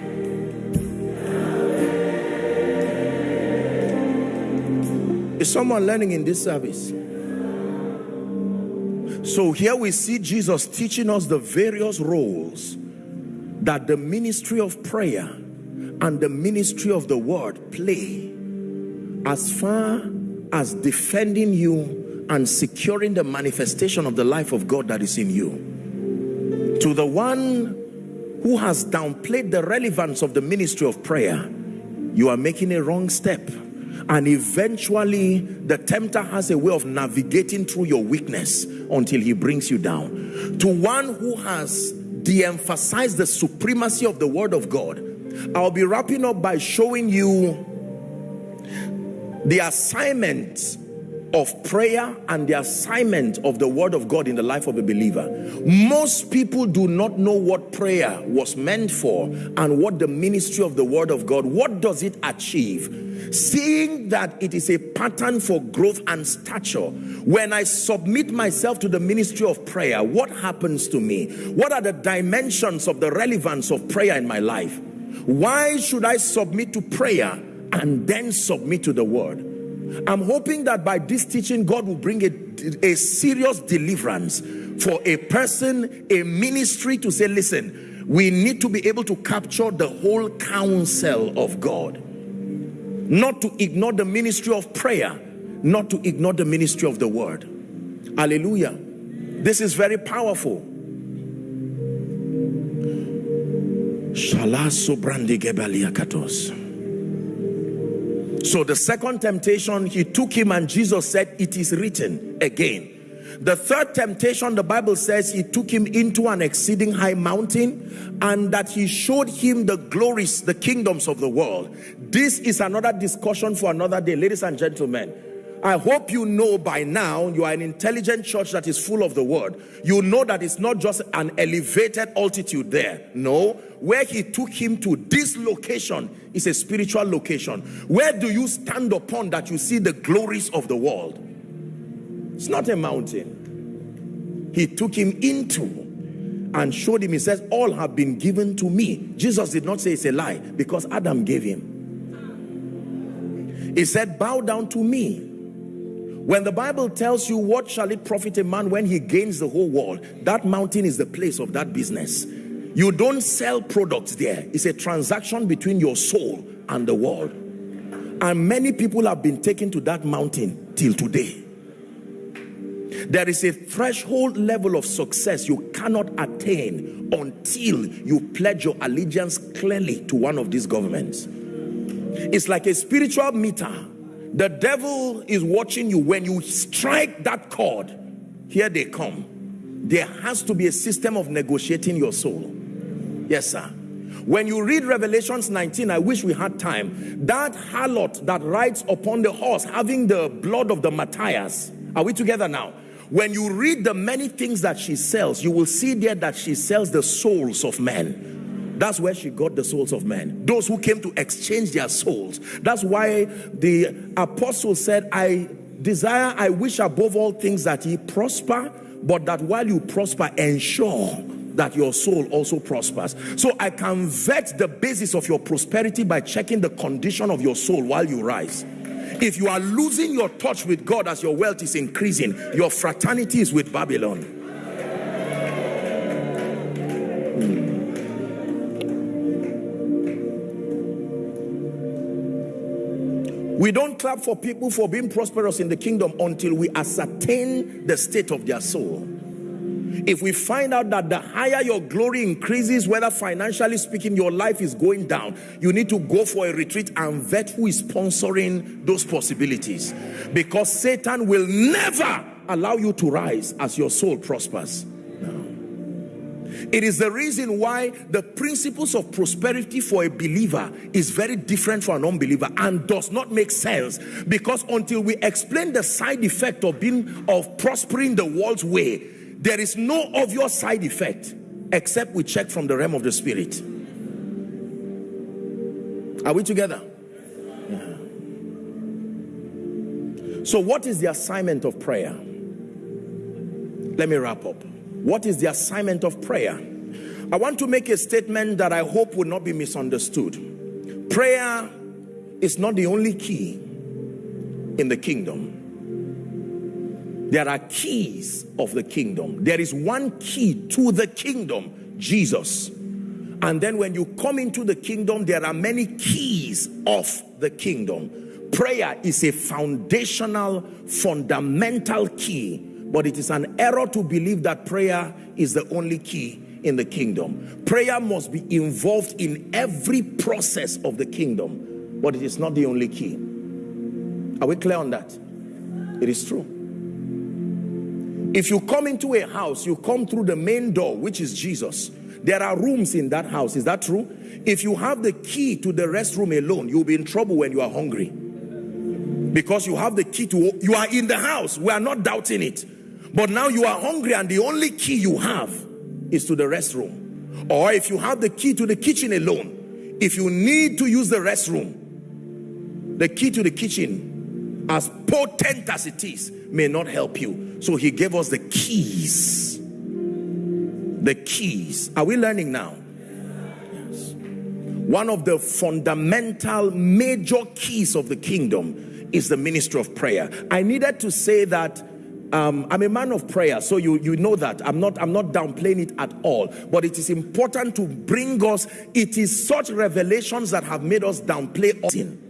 Is someone learning in this service? So here we see Jesus teaching us the various roles that the ministry of prayer and the ministry of the word play as far as defending you and securing the manifestation of the life of God that is in you. To the one who has downplayed the relevance of the ministry of prayer, you are making a wrong step and eventually the tempter has a way of navigating through your weakness until he brings you down. To one who has de-emphasized the supremacy of the word of God I'll be wrapping up by showing you the assignment of prayer and the assignment of the word of God in the life of a believer. Most people do not know what prayer was meant for and what the ministry of the word of God, what does it achieve? seeing that it is a pattern for growth and stature when i submit myself to the ministry of prayer what happens to me what are the dimensions of the relevance of prayer in my life why should i submit to prayer and then submit to the word i'm hoping that by this teaching god will bring a, a serious deliverance for a person a ministry to say listen we need to be able to capture the whole counsel of god. Not to ignore the ministry of prayer not to ignore the ministry of the word. Hallelujah. This is very powerful so the second temptation he took him and jesus said it is written again The third temptation, the Bible says he took him into an exceeding high mountain and that he showed him the glories, the kingdoms of the world. This is another discussion for another day. Ladies and gentlemen, I hope you know by now you are an intelligent church that is full of the word. You know that it's not just an elevated altitude there. No, where he took him to this location is a spiritual location. Where do you stand upon that you see the glories of the world? It's not a mountain. He took him into and showed him. He says, all have been given to me. Jesus did not say it's a lie because Adam gave him. He said, bow down to me when the Bible tells you what shall it profit a man when he gains the whole world, that mountain is the place of that business. You don't sell products there. It's a transaction between your soul and the world. And many people have been taken to that mountain till today. There is a threshold level of success you cannot attain until you pledge your allegiance clearly to one of these governments. It's like a spiritual meter the devil is watching you. When you strike that chord, here they come. There has to be a system of negotiating your soul. Yes, sir. When you read Revelations 19, I wish we had time. That harlot that rides upon the horse, having the blood of the martyrs. Are we together now? When you read the many things that she sells, you will see there that she sells the souls of men that's where she got the souls of men. Those who came to exchange their souls. That's why the apostle said, I desire, I wish above all things that ye prosper, but that while you prosper, ensure that your soul also prospers. So I can vet the basis of your prosperity by checking the condition of your soul while you rise. If you are losing your touch with God as your wealth is increasing, your fraternity is with Babylon. We don't clap for people for being prosperous in the kingdom until we ascertain the state of their soul. If we find out that the higher your glory increases, whether financially speaking, your life is going down, you need to go for a retreat and vet who is sponsoring those possibilities. Because Satan will never allow you to rise as your soul prospers. It is the reason why the principles of prosperity for a believer is very different from an unbeliever and does not make sense because until we explain the side effect of being of prospering the world's way, there is no obvious side effect except we check from the realm of the spirit. Are we together? Yeah. So what is the assignment of prayer? Let me wrap up. What is the assignment of prayer? I want to make a statement that I hope will not be misunderstood. Prayer is not the only key in the kingdom. There are keys of the kingdom. There is one key to the kingdom, Jesus. And then when you come into the kingdom, there are many keys of the kingdom. Prayer is a foundational, fundamental key but it is an error to believe that prayer is the only key in the kingdom. Prayer must be involved in every process of the kingdom, but it is not the only key. Are we clear on that? It is true. If you come into a house, you come through the main door, which is Jesus. There are rooms in that house. Is that true? If you have the key to the restroom alone, you'll be in trouble when you are hungry. Because you have the key to, you are in the house. We are not doubting it. But now you are hungry and the only key you have is to the restroom. Or if you have the key to the kitchen alone, if you need to use the restroom, the key to the kitchen, as potent as it is, may not help you. So he gave us the keys. The keys. Are we learning now? Yes. One of the fundamental major keys of the kingdom is the ministry of prayer. I needed to say that um, I'm a man of prayer, so you you know that I'm not I'm not downplaying it at all. But it is important to bring us. It is such revelations that have made us downplay sin.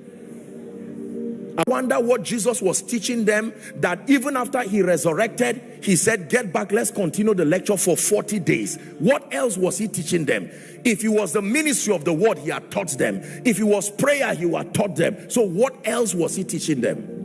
I wonder what Jesus was teaching them that even after he resurrected, he said, Get back, let's continue the lecture for 40 days. What else was he teaching them? If he was the ministry of the word, he had taught them. If he was prayer, he had taught them. So, what else was he teaching them?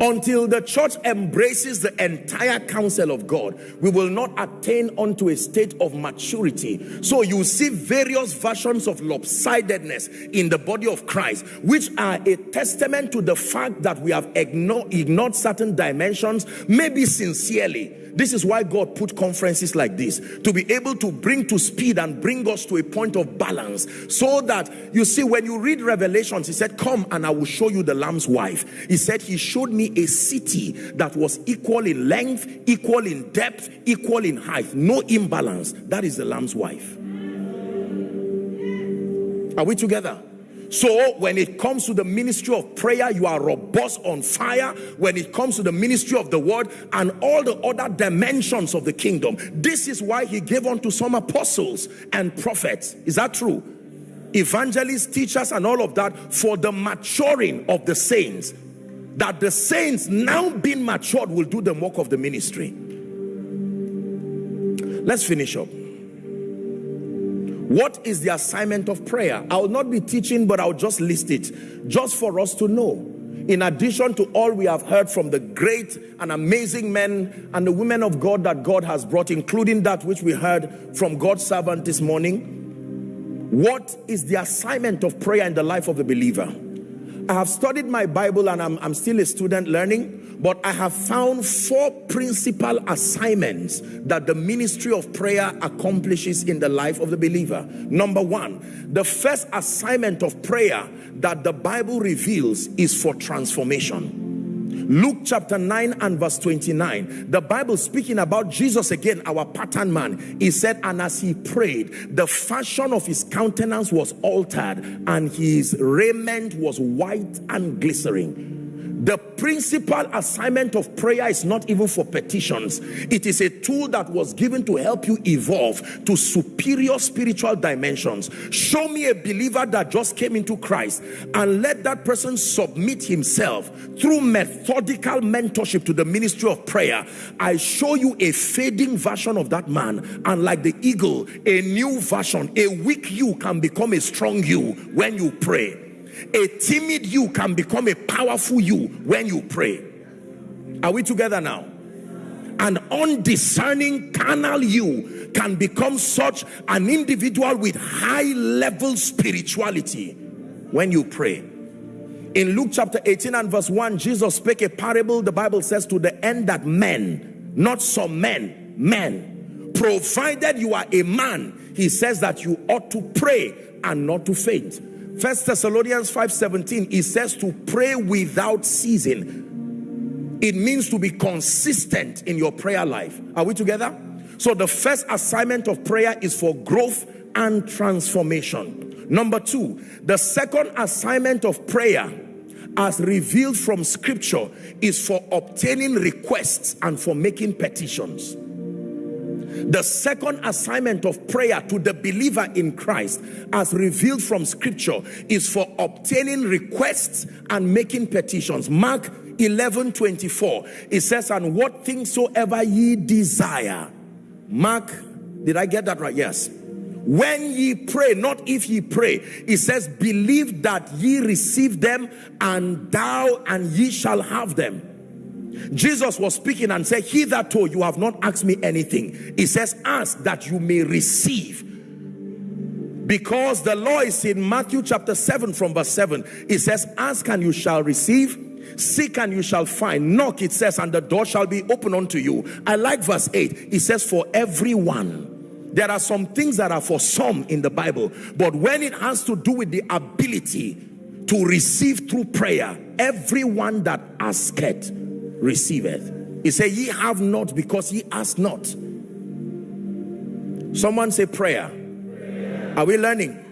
Until the church embraces the entire counsel of God, we will not attain unto a state of maturity. So you see various versions of lopsidedness in the body of Christ, which are a testament to the fact that we have ignored, ignored certain dimensions, maybe sincerely. This is why God put conferences like this to be able to bring to speed and bring us to a point of balance. So that you see when you read revelations he said come and I will show you the lamb's wife. He said he showed me a city that was equal in length equal in depth equal in height no imbalance that is the lamb's wife are we together so when it comes to the ministry of prayer, you are robust on fire. When it comes to the ministry of the word and all the other dimensions of the kingdom, this is why he gave unto some apostles and prophets. Is that true? Evangelists, teachers, and all of that for the maturing of the saints. That the saints now being matured will do the work of the ministry. Let's finish up. What is the assignment of prayer? I will not be teaching, but I'll just list it just for us to know. In addition to all we have heard from the great and amazing men and the women of God that God has brought, including that which we heard from God's servant this morning, what is the assignment of prayer in the life of the believer? I have studied my Bible and I'm, I'm still a student learning but I have found four principal assignments that the ministry of prayer accomplishes in the life of the believer. Number one, the first assignment of prayer that the Bible reveals is for transformation. Luke chapter 9 and verse 29, the Bible speaking about Jesus again, our pattern man, he said, and as he prayed, the fashion of his countenance was altered and his raiment was white and glistening the principal assignment of prayer is not even for petitions. It is a tool that was given to help you evolve to superior spiritual dimensions. Show me a believer that just came into Christ and let that person submit himself through methodical mentorship to the ministry of prayer. I show you a fading version of that man and like the eagle, a new version, a weak you can become a strong you when you pray a timid you can become a powerful you when you pray. Are we together now? An undiscerning carnal you can become such an individual with high level spirituality when you pray. In Luke chapter 18 and verse 1, Jesus spake a parable, the Bible says, to the end that men, not some men, men, provided you are a man, he says that you ought to pray and not to faint. First Thessalonians 5:17 it says to pray without ceasing. It means to be consistent in your prayer life. Are we together? So the first assignment of prayer is for growth and transformation. Number 2, the second assignment of prayer as revealed from scripture is for obtaining requests and for making petitions. The second assignment of prayer to the believer in Christ as revealed from scripture is for obtaining requests and making petitions. Mark 11 24 it says and what things soever ye desire. Mark did i get that right? Yes. When ye pray not if ye pray. It says believe that ye receive them and thou and ye shall have them Jesus was speaking and said, Hitherto you have not asked me anything. He says, Ask that you may receive. Because the law is in Matthew chapter 7 from verse 7. It says, Ask and you shall receive. Seek and you shall find. Knock, it says, and the door shall be open unto you. I like verse 8. It says, For everyone. There are some things that are for some in the Bible, but when it has to do with the ability to receive through prayer, everyone that asketh receiveth. He said, ye have not because ye ask not. Someone say prayer. prayer. Are we learning?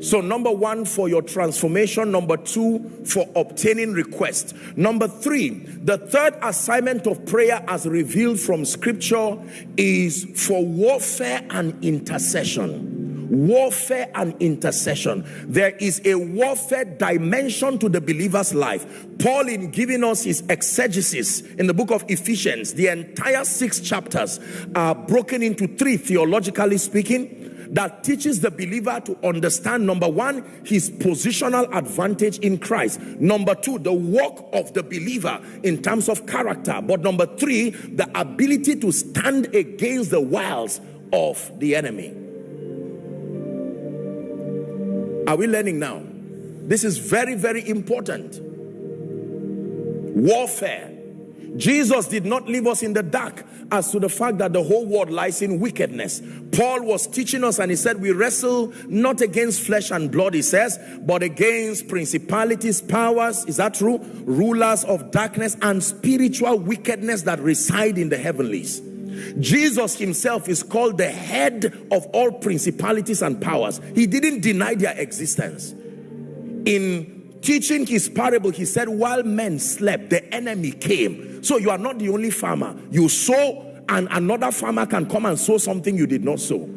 So number one, for your transformation. Number two, for obtaining request. Number three, the third assignment of prayer as revealed from scripture is for warfare and intercession warfare and intercession. There is a warfare dimension to the believer's life. Paul, in giving us his exegesis in the book of Ephesians, the entire six chapters are broken into three, theologically speaking. that teaches the believer to understand number one, his positional advantage in Christ. Number two, the work of the believer in terms of character. But number three, the ability to stand against the wiles of the enemy. Are we learning now? This is very, very important. Warfare. Jesus did not leave us in the dark as to the fact that the whole world lies in wickedness. Paul was teaching us and he said, We wrestle not against flesh and blood, he says, but against principalities, powers, is that true? Rulers of darkness and spiritual wickedness that reside in the heavenlies. Jesus himself is called the head of all principalities and powers. He didn't deny their existence. In teaching his parable, he said, while men slept, the enemy came. So you are not the only farmer. You sow and another farmer can come and sow something you did not sow.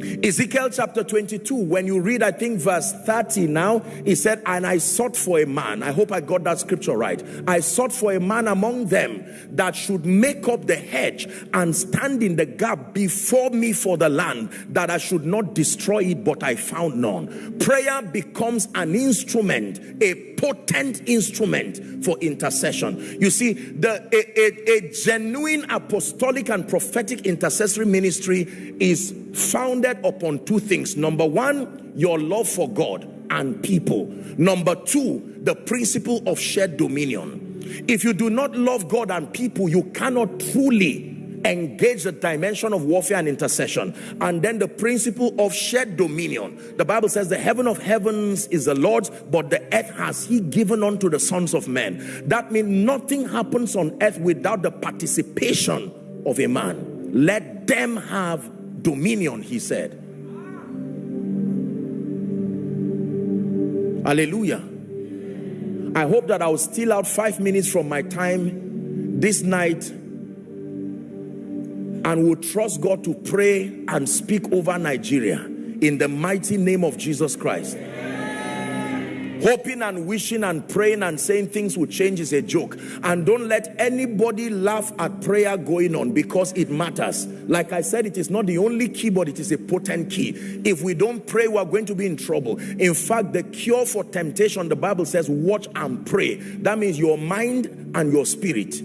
Ezekiel chapter 22, when you read, I think verse 30 now, he said, And I sought for a man. I hope I got that scripture right. I sought for a man among them that should make up the hedge and stand in the gap before me for the land, that I should not destroy it, but I found none. Prayer becomes an instrument, a potent instrument for intercession. You see, the a, a, a genuine apostolic and prophetic intercessory ministry is founded upon two things. Number one, your love for God and people. Number two, the principle of shared dominion. If you do not love God and people, you cannot truly engage the dimension of warfare and intercession. And then the principle of shared dominion. The Bible says the heaven of heavens is the Lord's, but the earth has he given unto the sons of men. That means nothing happens on earth without the participation of a man. Let them have dominion, he said. Hallelujah. I hope that I will steal out five minutes from my time this night and will trust God to pray and speak over Nigeria in the mighty name of Jesus Christ. Hoping and wishing and praying and saying things will change is a joke. And don't let anybody laugh at prayer going on because it matters. Like I said, it is not the only key, but it is a potent key. If we don't pray, we are going to be in trouble. In fact, the cure for temptation, the Bible says, watch and pray. That means your mind and your spirit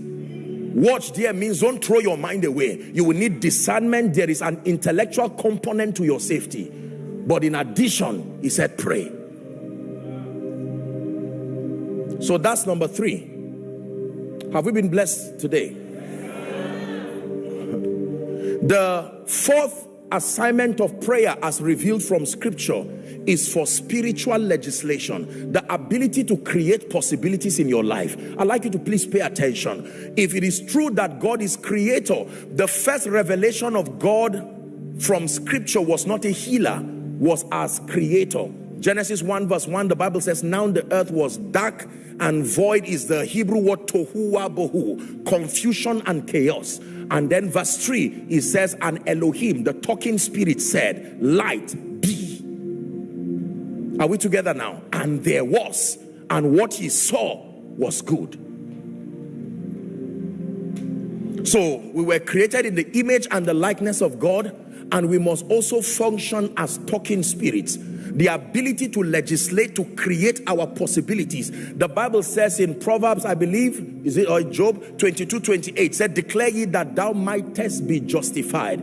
Watch there means don't throw your mind away. You will need discernment. There is an intellectual component to your safety. But in addition, he said, pray. So that's number three. Have we been blessed today? The fourth assignment of prayer as revealed from scripture is for spiritual legislation, the ability to create possibilities in your life. I'd like you to please pay attention. If it is true that God is creator, the first revelation of God from scripture was not a healer, was as creator. Genesis 1 verse 1, the Bible says, now the earth was dark and void is the Hebrew word tohu bohu, confusion and chaos. And then verse 3, it says, and Elohim, the talking spirit said, light be. are we together now? And there was, and what he saw was good. So we were created in the image and the likeness of God, and we must also function as talking spirits. The ability to legislate, to create our possibilities. The Bible says in Proverbs, I believe, is it or Job 22 28, said, Declare ye that thou mightest be justified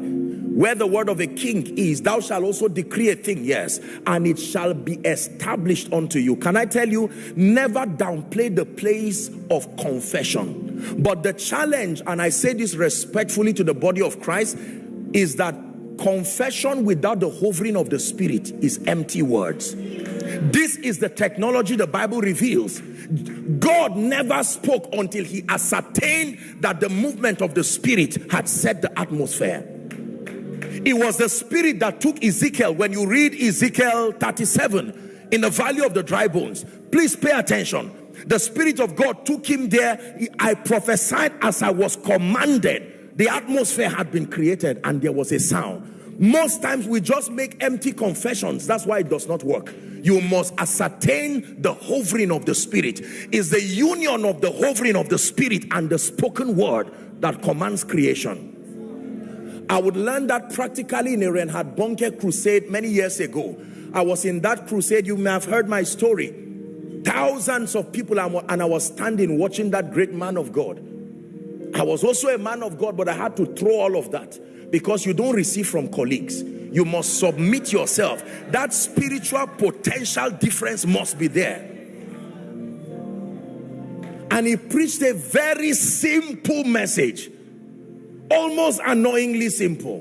where the word of a king is, thou shalt also decree a thing, yes, and it shall be established unto you. Can I tell you, never downplay the place of confession. But the challenge, and I say this respectfully to the body of Christ, is that confession without the hovering of the spirit is empty words. This is the technology the Bible reveals. God never spoke until he ascertained that the movement of the spirit had set the atmosphere. It was the spirit that took Ezekiel. When you read Ezekiel 37 in the valley of the dry bones, please pay attention. The spirit of God took him there. I prophesied as I was commanded. The atmosphere had been created and there was a sound. Most times we just make empty confessions. That's why it does not work. You must ascertain the hovering of the spirit. Is the union of the hovering of the spirit and the spoken word that commands creation. I would learn that practically in a Reinhard Bonnke crusade many years ago. I was in that crusade. You may have heard my story. Thousands of people, and I was standing watching that great man of God. I was also a man of God, but I had to throw all of that because you don't receive from colleagues. You must submit yourself. That spiritual potential difference must be there. And he preached a very simple message, almost annoyingly simple.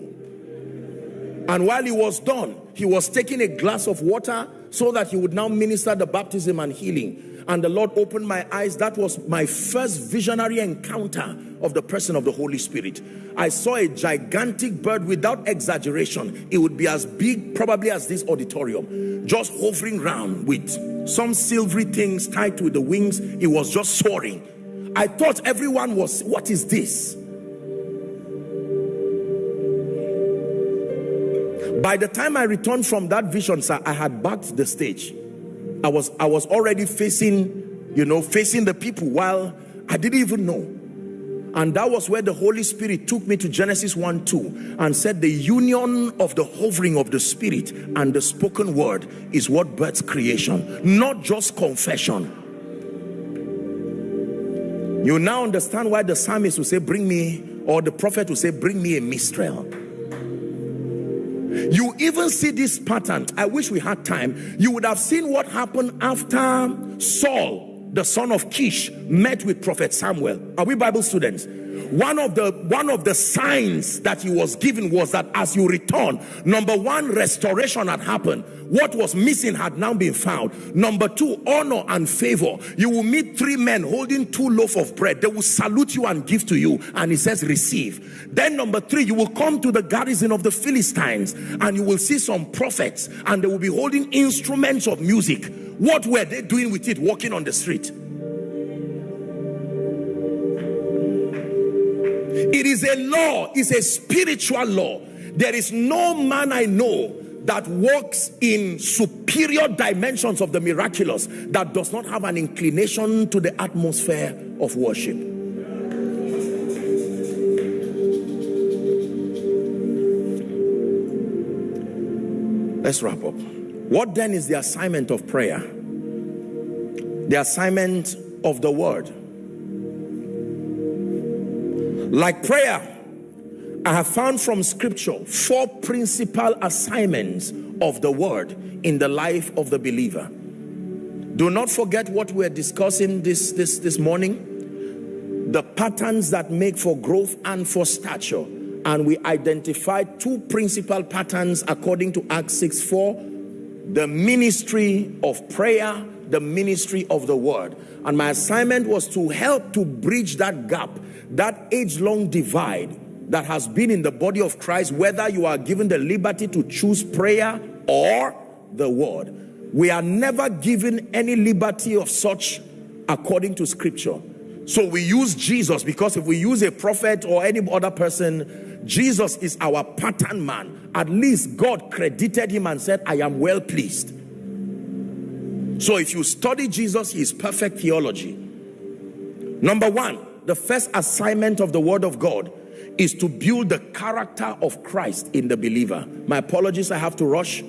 And while he was done, he was taking a glass of water so that he would now minister the baptism and healing and the Lord opened my eyes. That was my first visionary encounter of the person of the Holy Spirit. I saw a gigantic bird without exaggeration. It would be as big probably as this auditorium, just hovering around with some silvery things tied to the wings. It was just soaring. I thought everyone was, what is this? By the time I returned from that vision, sir, I had backed the stage. I was I was already facing, you know, facing the people while I didn't even know. And that was where the Holy Spirit took me to Genesis 1 2 and said, The union of the hovering of the Spirit and the spoken word is what births creation, not just confession. You now understand why the psalmist will say, Bring me, or the prophet will say, Bring me a minstrel. You even see this pattern. I wish we had time. You would have seen what happened after Saul, the son of Kish, met with Prophet Samuel. Are we Bible students? One of the one of the signs that he was given was that as you return number one restoration had happened. What was missing had now been found. Number two honor and favor. You will meet three men holding two loaf of bread. They will salute you and give to you. And he says receive. Then number three you will come to the garrison of the philistines and you will see some prophets and they will be holding instruments of music. What were they doing with it walking on the street It is a law, it's a spiritual law. There is no man I know that walks in superior dimensions of the miraculous that does not have an inclination to the atmosphere of worship. Let's wrap up. What then is the assignment of prayer? The assignment of the word. Like prayer, I have found from scripture four principal assignments of the word in the life of the believer. Do not forget what we're discussing this, this, this morning. The patterns that make for growth and for stature. And we identified two principal patterns according to Acts 6 4 the ministry of prayer, the ministry of the word. And my assignment was to help to bridge that gap that age-long divide that has been in the body of Christ, whether you are given the liberty to choose prayer or the word. We are never given any liberty of such according to scripture. So we use Jesus because if we use a prophet or any other person, Jesus is our pattern man. At least God credited him and said, I am well pleased. So if you study Jesus, he is perfect theology. Number one, the first assignment of the word of God is to build the character of Christ in the believer. My apologies, I have to rush.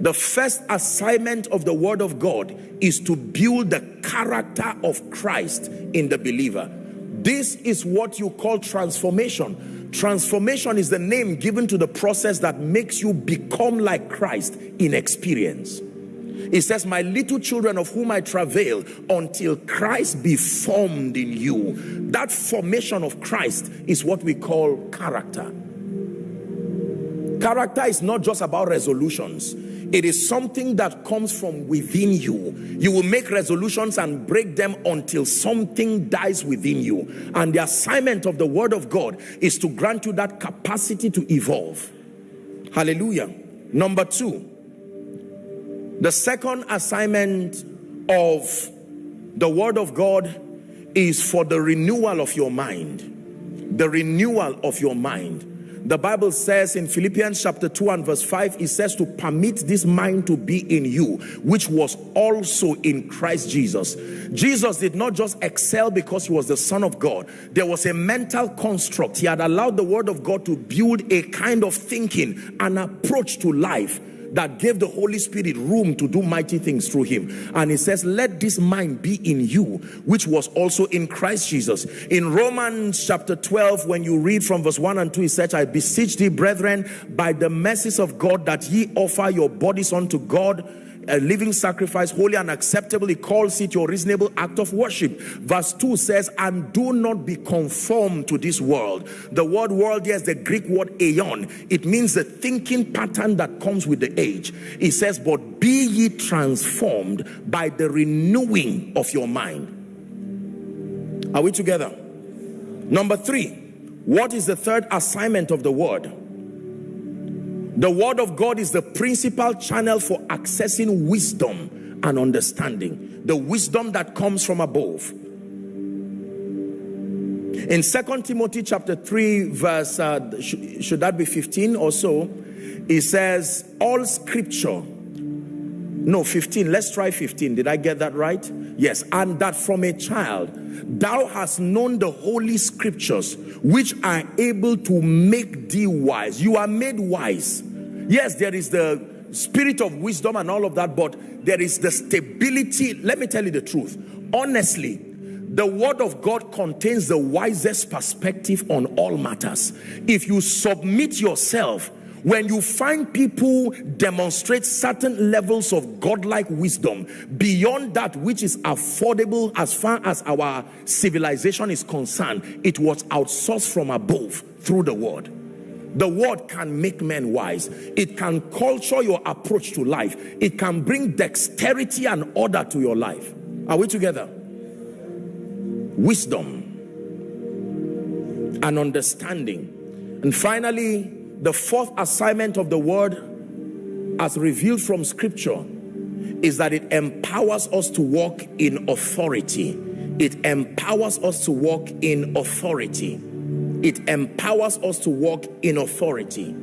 The first assignment of the word of God is to build the character of Christ in the believer. This is what you call transformation. Transformation is the name given to the process that makes you become like Christ in experience. It says, My little children of whom I travail until Christ be formed in you. That formation of Christ is what we call character. Character is not just about resolutions. It is something that comes from within you. You will make resolutions and break them until something dies within you. And the assignment of the word of God is to grant you that capacity to evolve. Hallelujah. Number two, the second assignment of the word of God is for the renewal of your mind. The renewal of your mind. The Bible says in Philippians chapter 2 and verse 5, it says to permit this mind to be in you, which was also in Christ Jesus. Jesus did not just excel because he was the Son of God, there was a mental construct. He had allowed the Word of God to build a kind of thinking, an approach to life that gave the Holy Spirit room to do mighty things through him. And he says, let this mind be in you, which was also in Christ Jesus. In Romans chapter 12, when you read from verse 1 and 2, he says, I beseech thee, brethren, by the mercies of God, that ye offer your bodies unto God a living sacrifice, holy and acceptable. He calls it your reasonable act of worship. Verse 2 says, and do not be conformed to this world. The word world is the Greek word aeon. It means the thinking pattern that comes with the age. It says, but be ye transformed by the renewing of your mind. Are we together? Number three, what is the third assignment of the word? The word of God is the principal channel for accessing wisdom and understanding. The wisdom that comes from above. In Second Timothy chapter 3 verse, uh, sh should that be 15 or so? It says, all scripture no 15 let's try 15 did i get that right? Yes. And that from a child thou hast known the holy scriptures which are able to make thee wise. You are made wise. Yes there is the spirit of wisdom and all of that but there is the stability. Let me tell you the truth. Honestly the word of God contains the wisest perspective on all matters. If you submit yourself when you find people demonstrate certain levels of godlike wisdom beyond that which is affordable as far as our civilization is concerned it was outsourced from above through the word. The word can make men wise. It can culture your approach to life. It can bring dexterity and order to your life. Are we together? Wisdom and understanding. And finally the fourth assignment of the word as revealed from scripture is that it empowers us to walk in authority. It empowers us to walk in authority. It empowers us to walk in authority.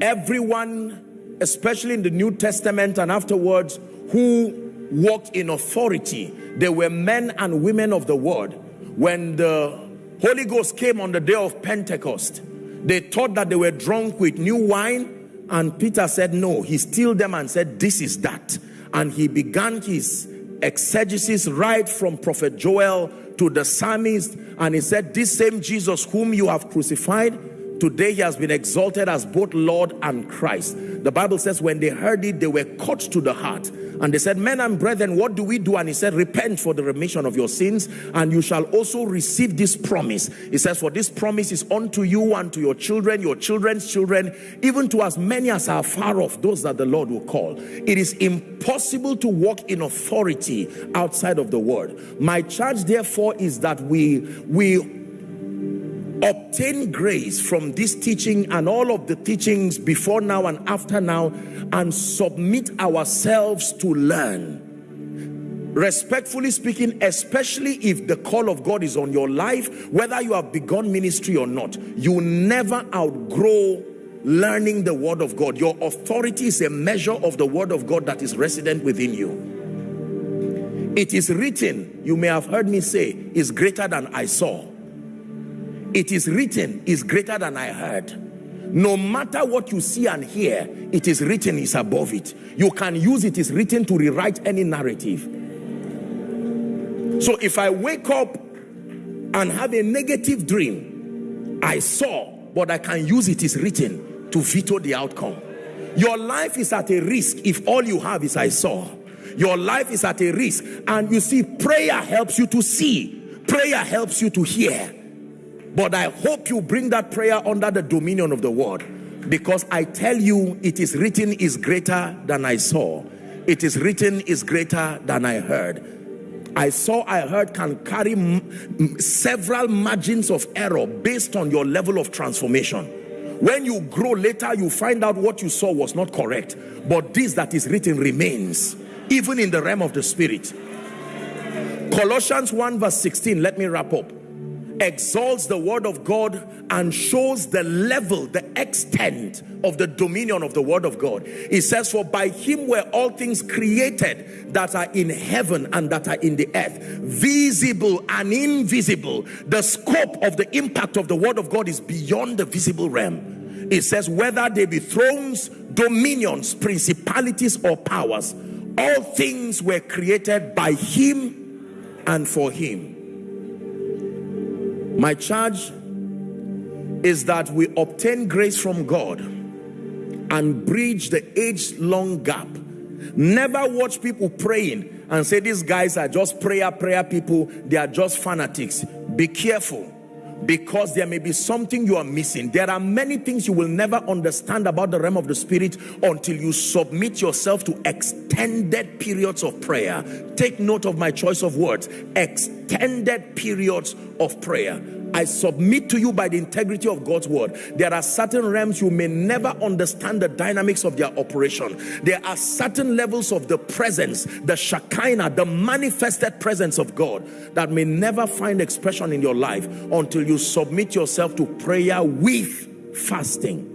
Everyone especially in the new testament and afterwards who walked in authority they were men and women of the word. When the holy ghost came on the day of pentecost they thought that they were drunk with new wine. And Peter said, no, he stilled them and said, this is that. And he began his exegesis right from prophet Joel to the psalmist. And he said, this same Jesus whom you have crucified, Today he has been exalted as both Lord and Christ. The Bible says when they heard it, they were cut to the heart. And they said, men and brethren, what do we do? And he said, repent for the remission of your sins and you shall also receive this promise. He says, for this promise is unto you and to your children, your children's children, even to as many as are far off, those that the Lord will call. It is impossible to walk in authority outside of the word. My charge therefore is that we, we obtain grace from this teaching and all of the teachings before now and after now and submit ourselves to learn. Respectfully speaking especially if the call of God is on your life whether you have begun ministry or not you never outgrow learning the word of God. Your authority is a measure of the word of God that is resident within you. It is written you may have heard me say is greater than I saw it is written is greater than I heard. No matter what you see and hear it is written is above it. You can use it is written to rewrite any narrative. So if I wake up and have a negative dream I saw but I can use it is written to veto the outcome. Your life is at a risk if all you have is I saw. Your life is at a risk. And you see prayer helps you to see. Prayer helps you to hear but I hope you bring that prayer under the dominion of the word. Because I tell you, it is written is greater than I saw. It is written is greater than I heard. I saw, I heard can carry several margins of error based on your level of transformation. When you grow later, you find out what you saw was not correct. But this that is written remains, even in the realm of the spirit. Colossians 1 verse 16, let me wrap up. Exalts the word of God and shows the level, the extent of the dominion of the word of God. He says, For by him were all things created that are in heaven and that are in the earth, visible and invisible. The scope of the impact of the word of God is beyond the visible realm. It says, Whether they be thrones, dominions, principalities, or powers, all things were created by him and for him. My charge is that we obtain grace from God and bridge the age-long gap. Never watch people praying and say these guys are just prayer, prayer people. They are just fanatics. Be careful because there may be something you are missing. There are many things you will never understand about the realm of the spirit until you submit yourself to extended periods of prayer. Take note of my choice of words. Extended periods of prayer. I submit to you by the integrity of God's word. There are certain realms you may never understand the dynamics of their operation. There are certain levels of the presence, the Shekinah, the manifested presence of God that may never find expression in your life until you submit yourself to prayer with fasting.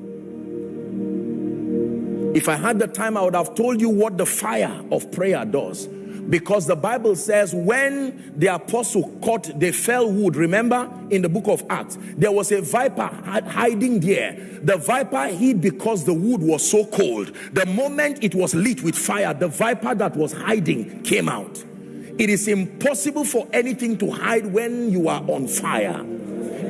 If I had the time, I would have told you what the fire of prayer does because the Bible says when the apostle caught the fell wood, remember in the book of Acts, there was a viper hiding there. The viper hid because the wood was so cold. The moment it was lit with fire, the viper that was hiding came out. It is impossible for anything to hide when you are on fire.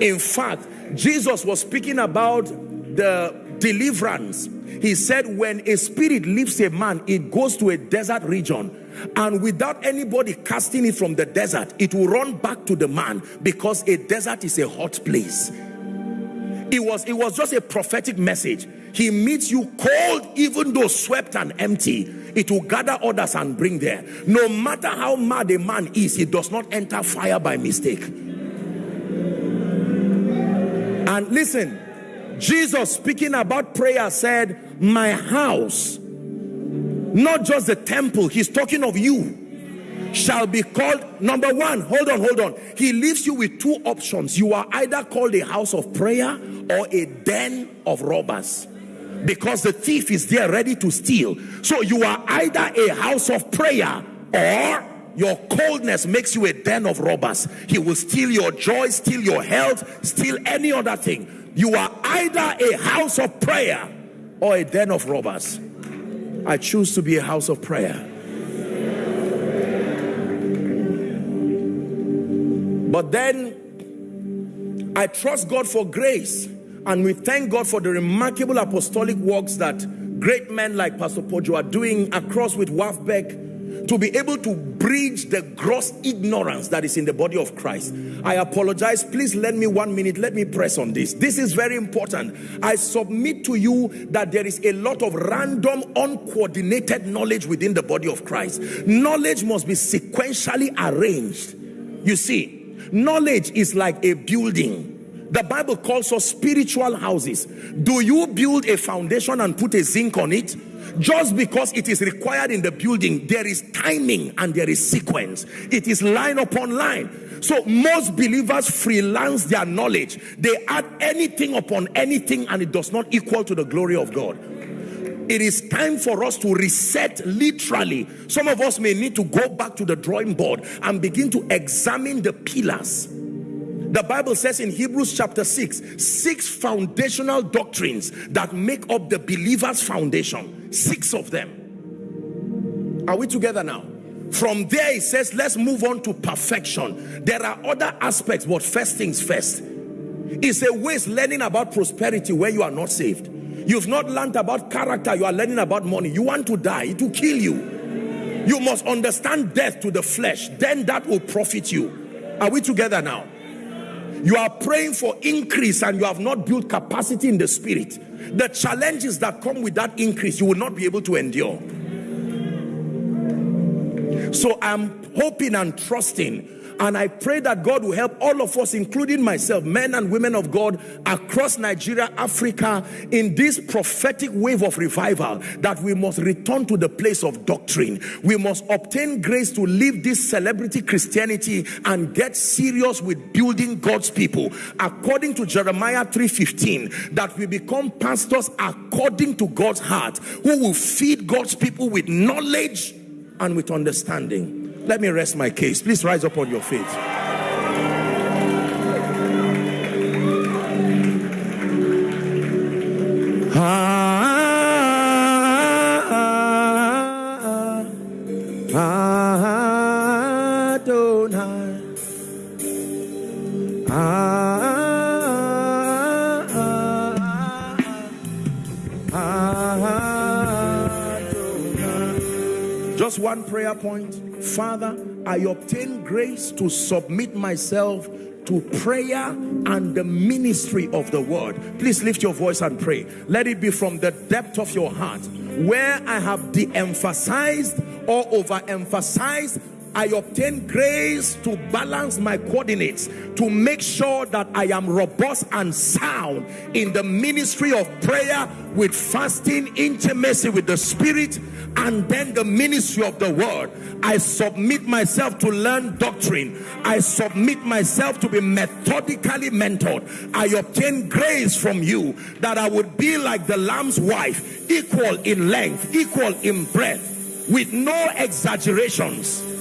In fact, Jesus was speaking about the deliverance. He said, when a spirit leaves a man, it goes to a desert region and without anybody casting it from the desert it will run back to the man because a desert is a hot place. It was it was just a prophetic message. He meets you cold even though swept and empty. It will gather others and bring there. No matter how mad a man is he does not enter fire by mistake. And listen jesus speaking about prayer said my house not just the temple he's talking of you shall be called number one hold on hold on. He leaves you with two options. You are either called a house of prayer or a den of robbers because the thief is there ready to steal. So you are either a house of prayer or your coldness makes you a den of robbers. He will steal your joy steal your health steal any other thing you are either a house of prayer or a den of robbers I choose to be a house of prayer. But then I trust God for grace and we thank God for the remarkable apostolic works that great men like Pastor Poju are doing across with WAFBEC to be able to bridge the gross ignorance that is in the body of Christ. I apologize. Please lend me one minute. Let me press on this. This is very important. I submit to you that there is a lot of random, uncoordinated knowledge within the body of Christ. Knowledge must be sequentially arranged. You see, knowledge is like a building the Bible calls us spiritual houses. Do you build a foundation and put a zinc on it? Just because it is required in the building there is timing and there is sequence. It is line upon line. So most believers freelance their knowledge. They add anything upon anything and it does not equal to the glory of God. It is time for us to reset literally. Some of us may need to go back to the drawing board and begin to examine the pillars. The Bible says in Hebrews chapter 6, six foundational doctrines that make up the believer's foundation. Six of them. Are we together now? From there it says, let's move on to perfection. There are other aspects, but first things first. It's a waste learning about prosperity where you are not saved. You've not learned about character, you are learning about money. You want to die, it will kill you. You must understand death to the flesh, then that will profit you. Are we together now? You are praying for increase and you have not built capacity in the spirit. The challenges that come with that increase, you will not be able to endure. So I'm hoping and trusting and I pray that God will help all of us, including myself, men and women of God across Nigeria, Africa, in this prophetic wave of revival, that we must return to the place of doctrine. We must obtain grace to leave this celebrity Christianity and get serious with building God's people. According to Jeremiah 3:15, that we become pastors according to God's heart, who will feed God's people with knowledge and with understanding. Let me rest my case. Please rise up on your feet. Just one prayer point. Father, I obtain grace to submit myself to prayer and the ministry of the word. Please lift your voice and pray. Let it be from the depth of your heart. Where I have de-emphasized or overemphasized I obtain grace to balance my coordinates to make sure that I am robust and sound in the ministry of prayer with fasting, intimacy with the spirit, and then the ministry of the word. I submit myself to learn doctrine. I submit myself to be methodically mentored. I obtain grace from you that I would be like the lamb's wife, equal in length, equal in breadth, with no exaggerations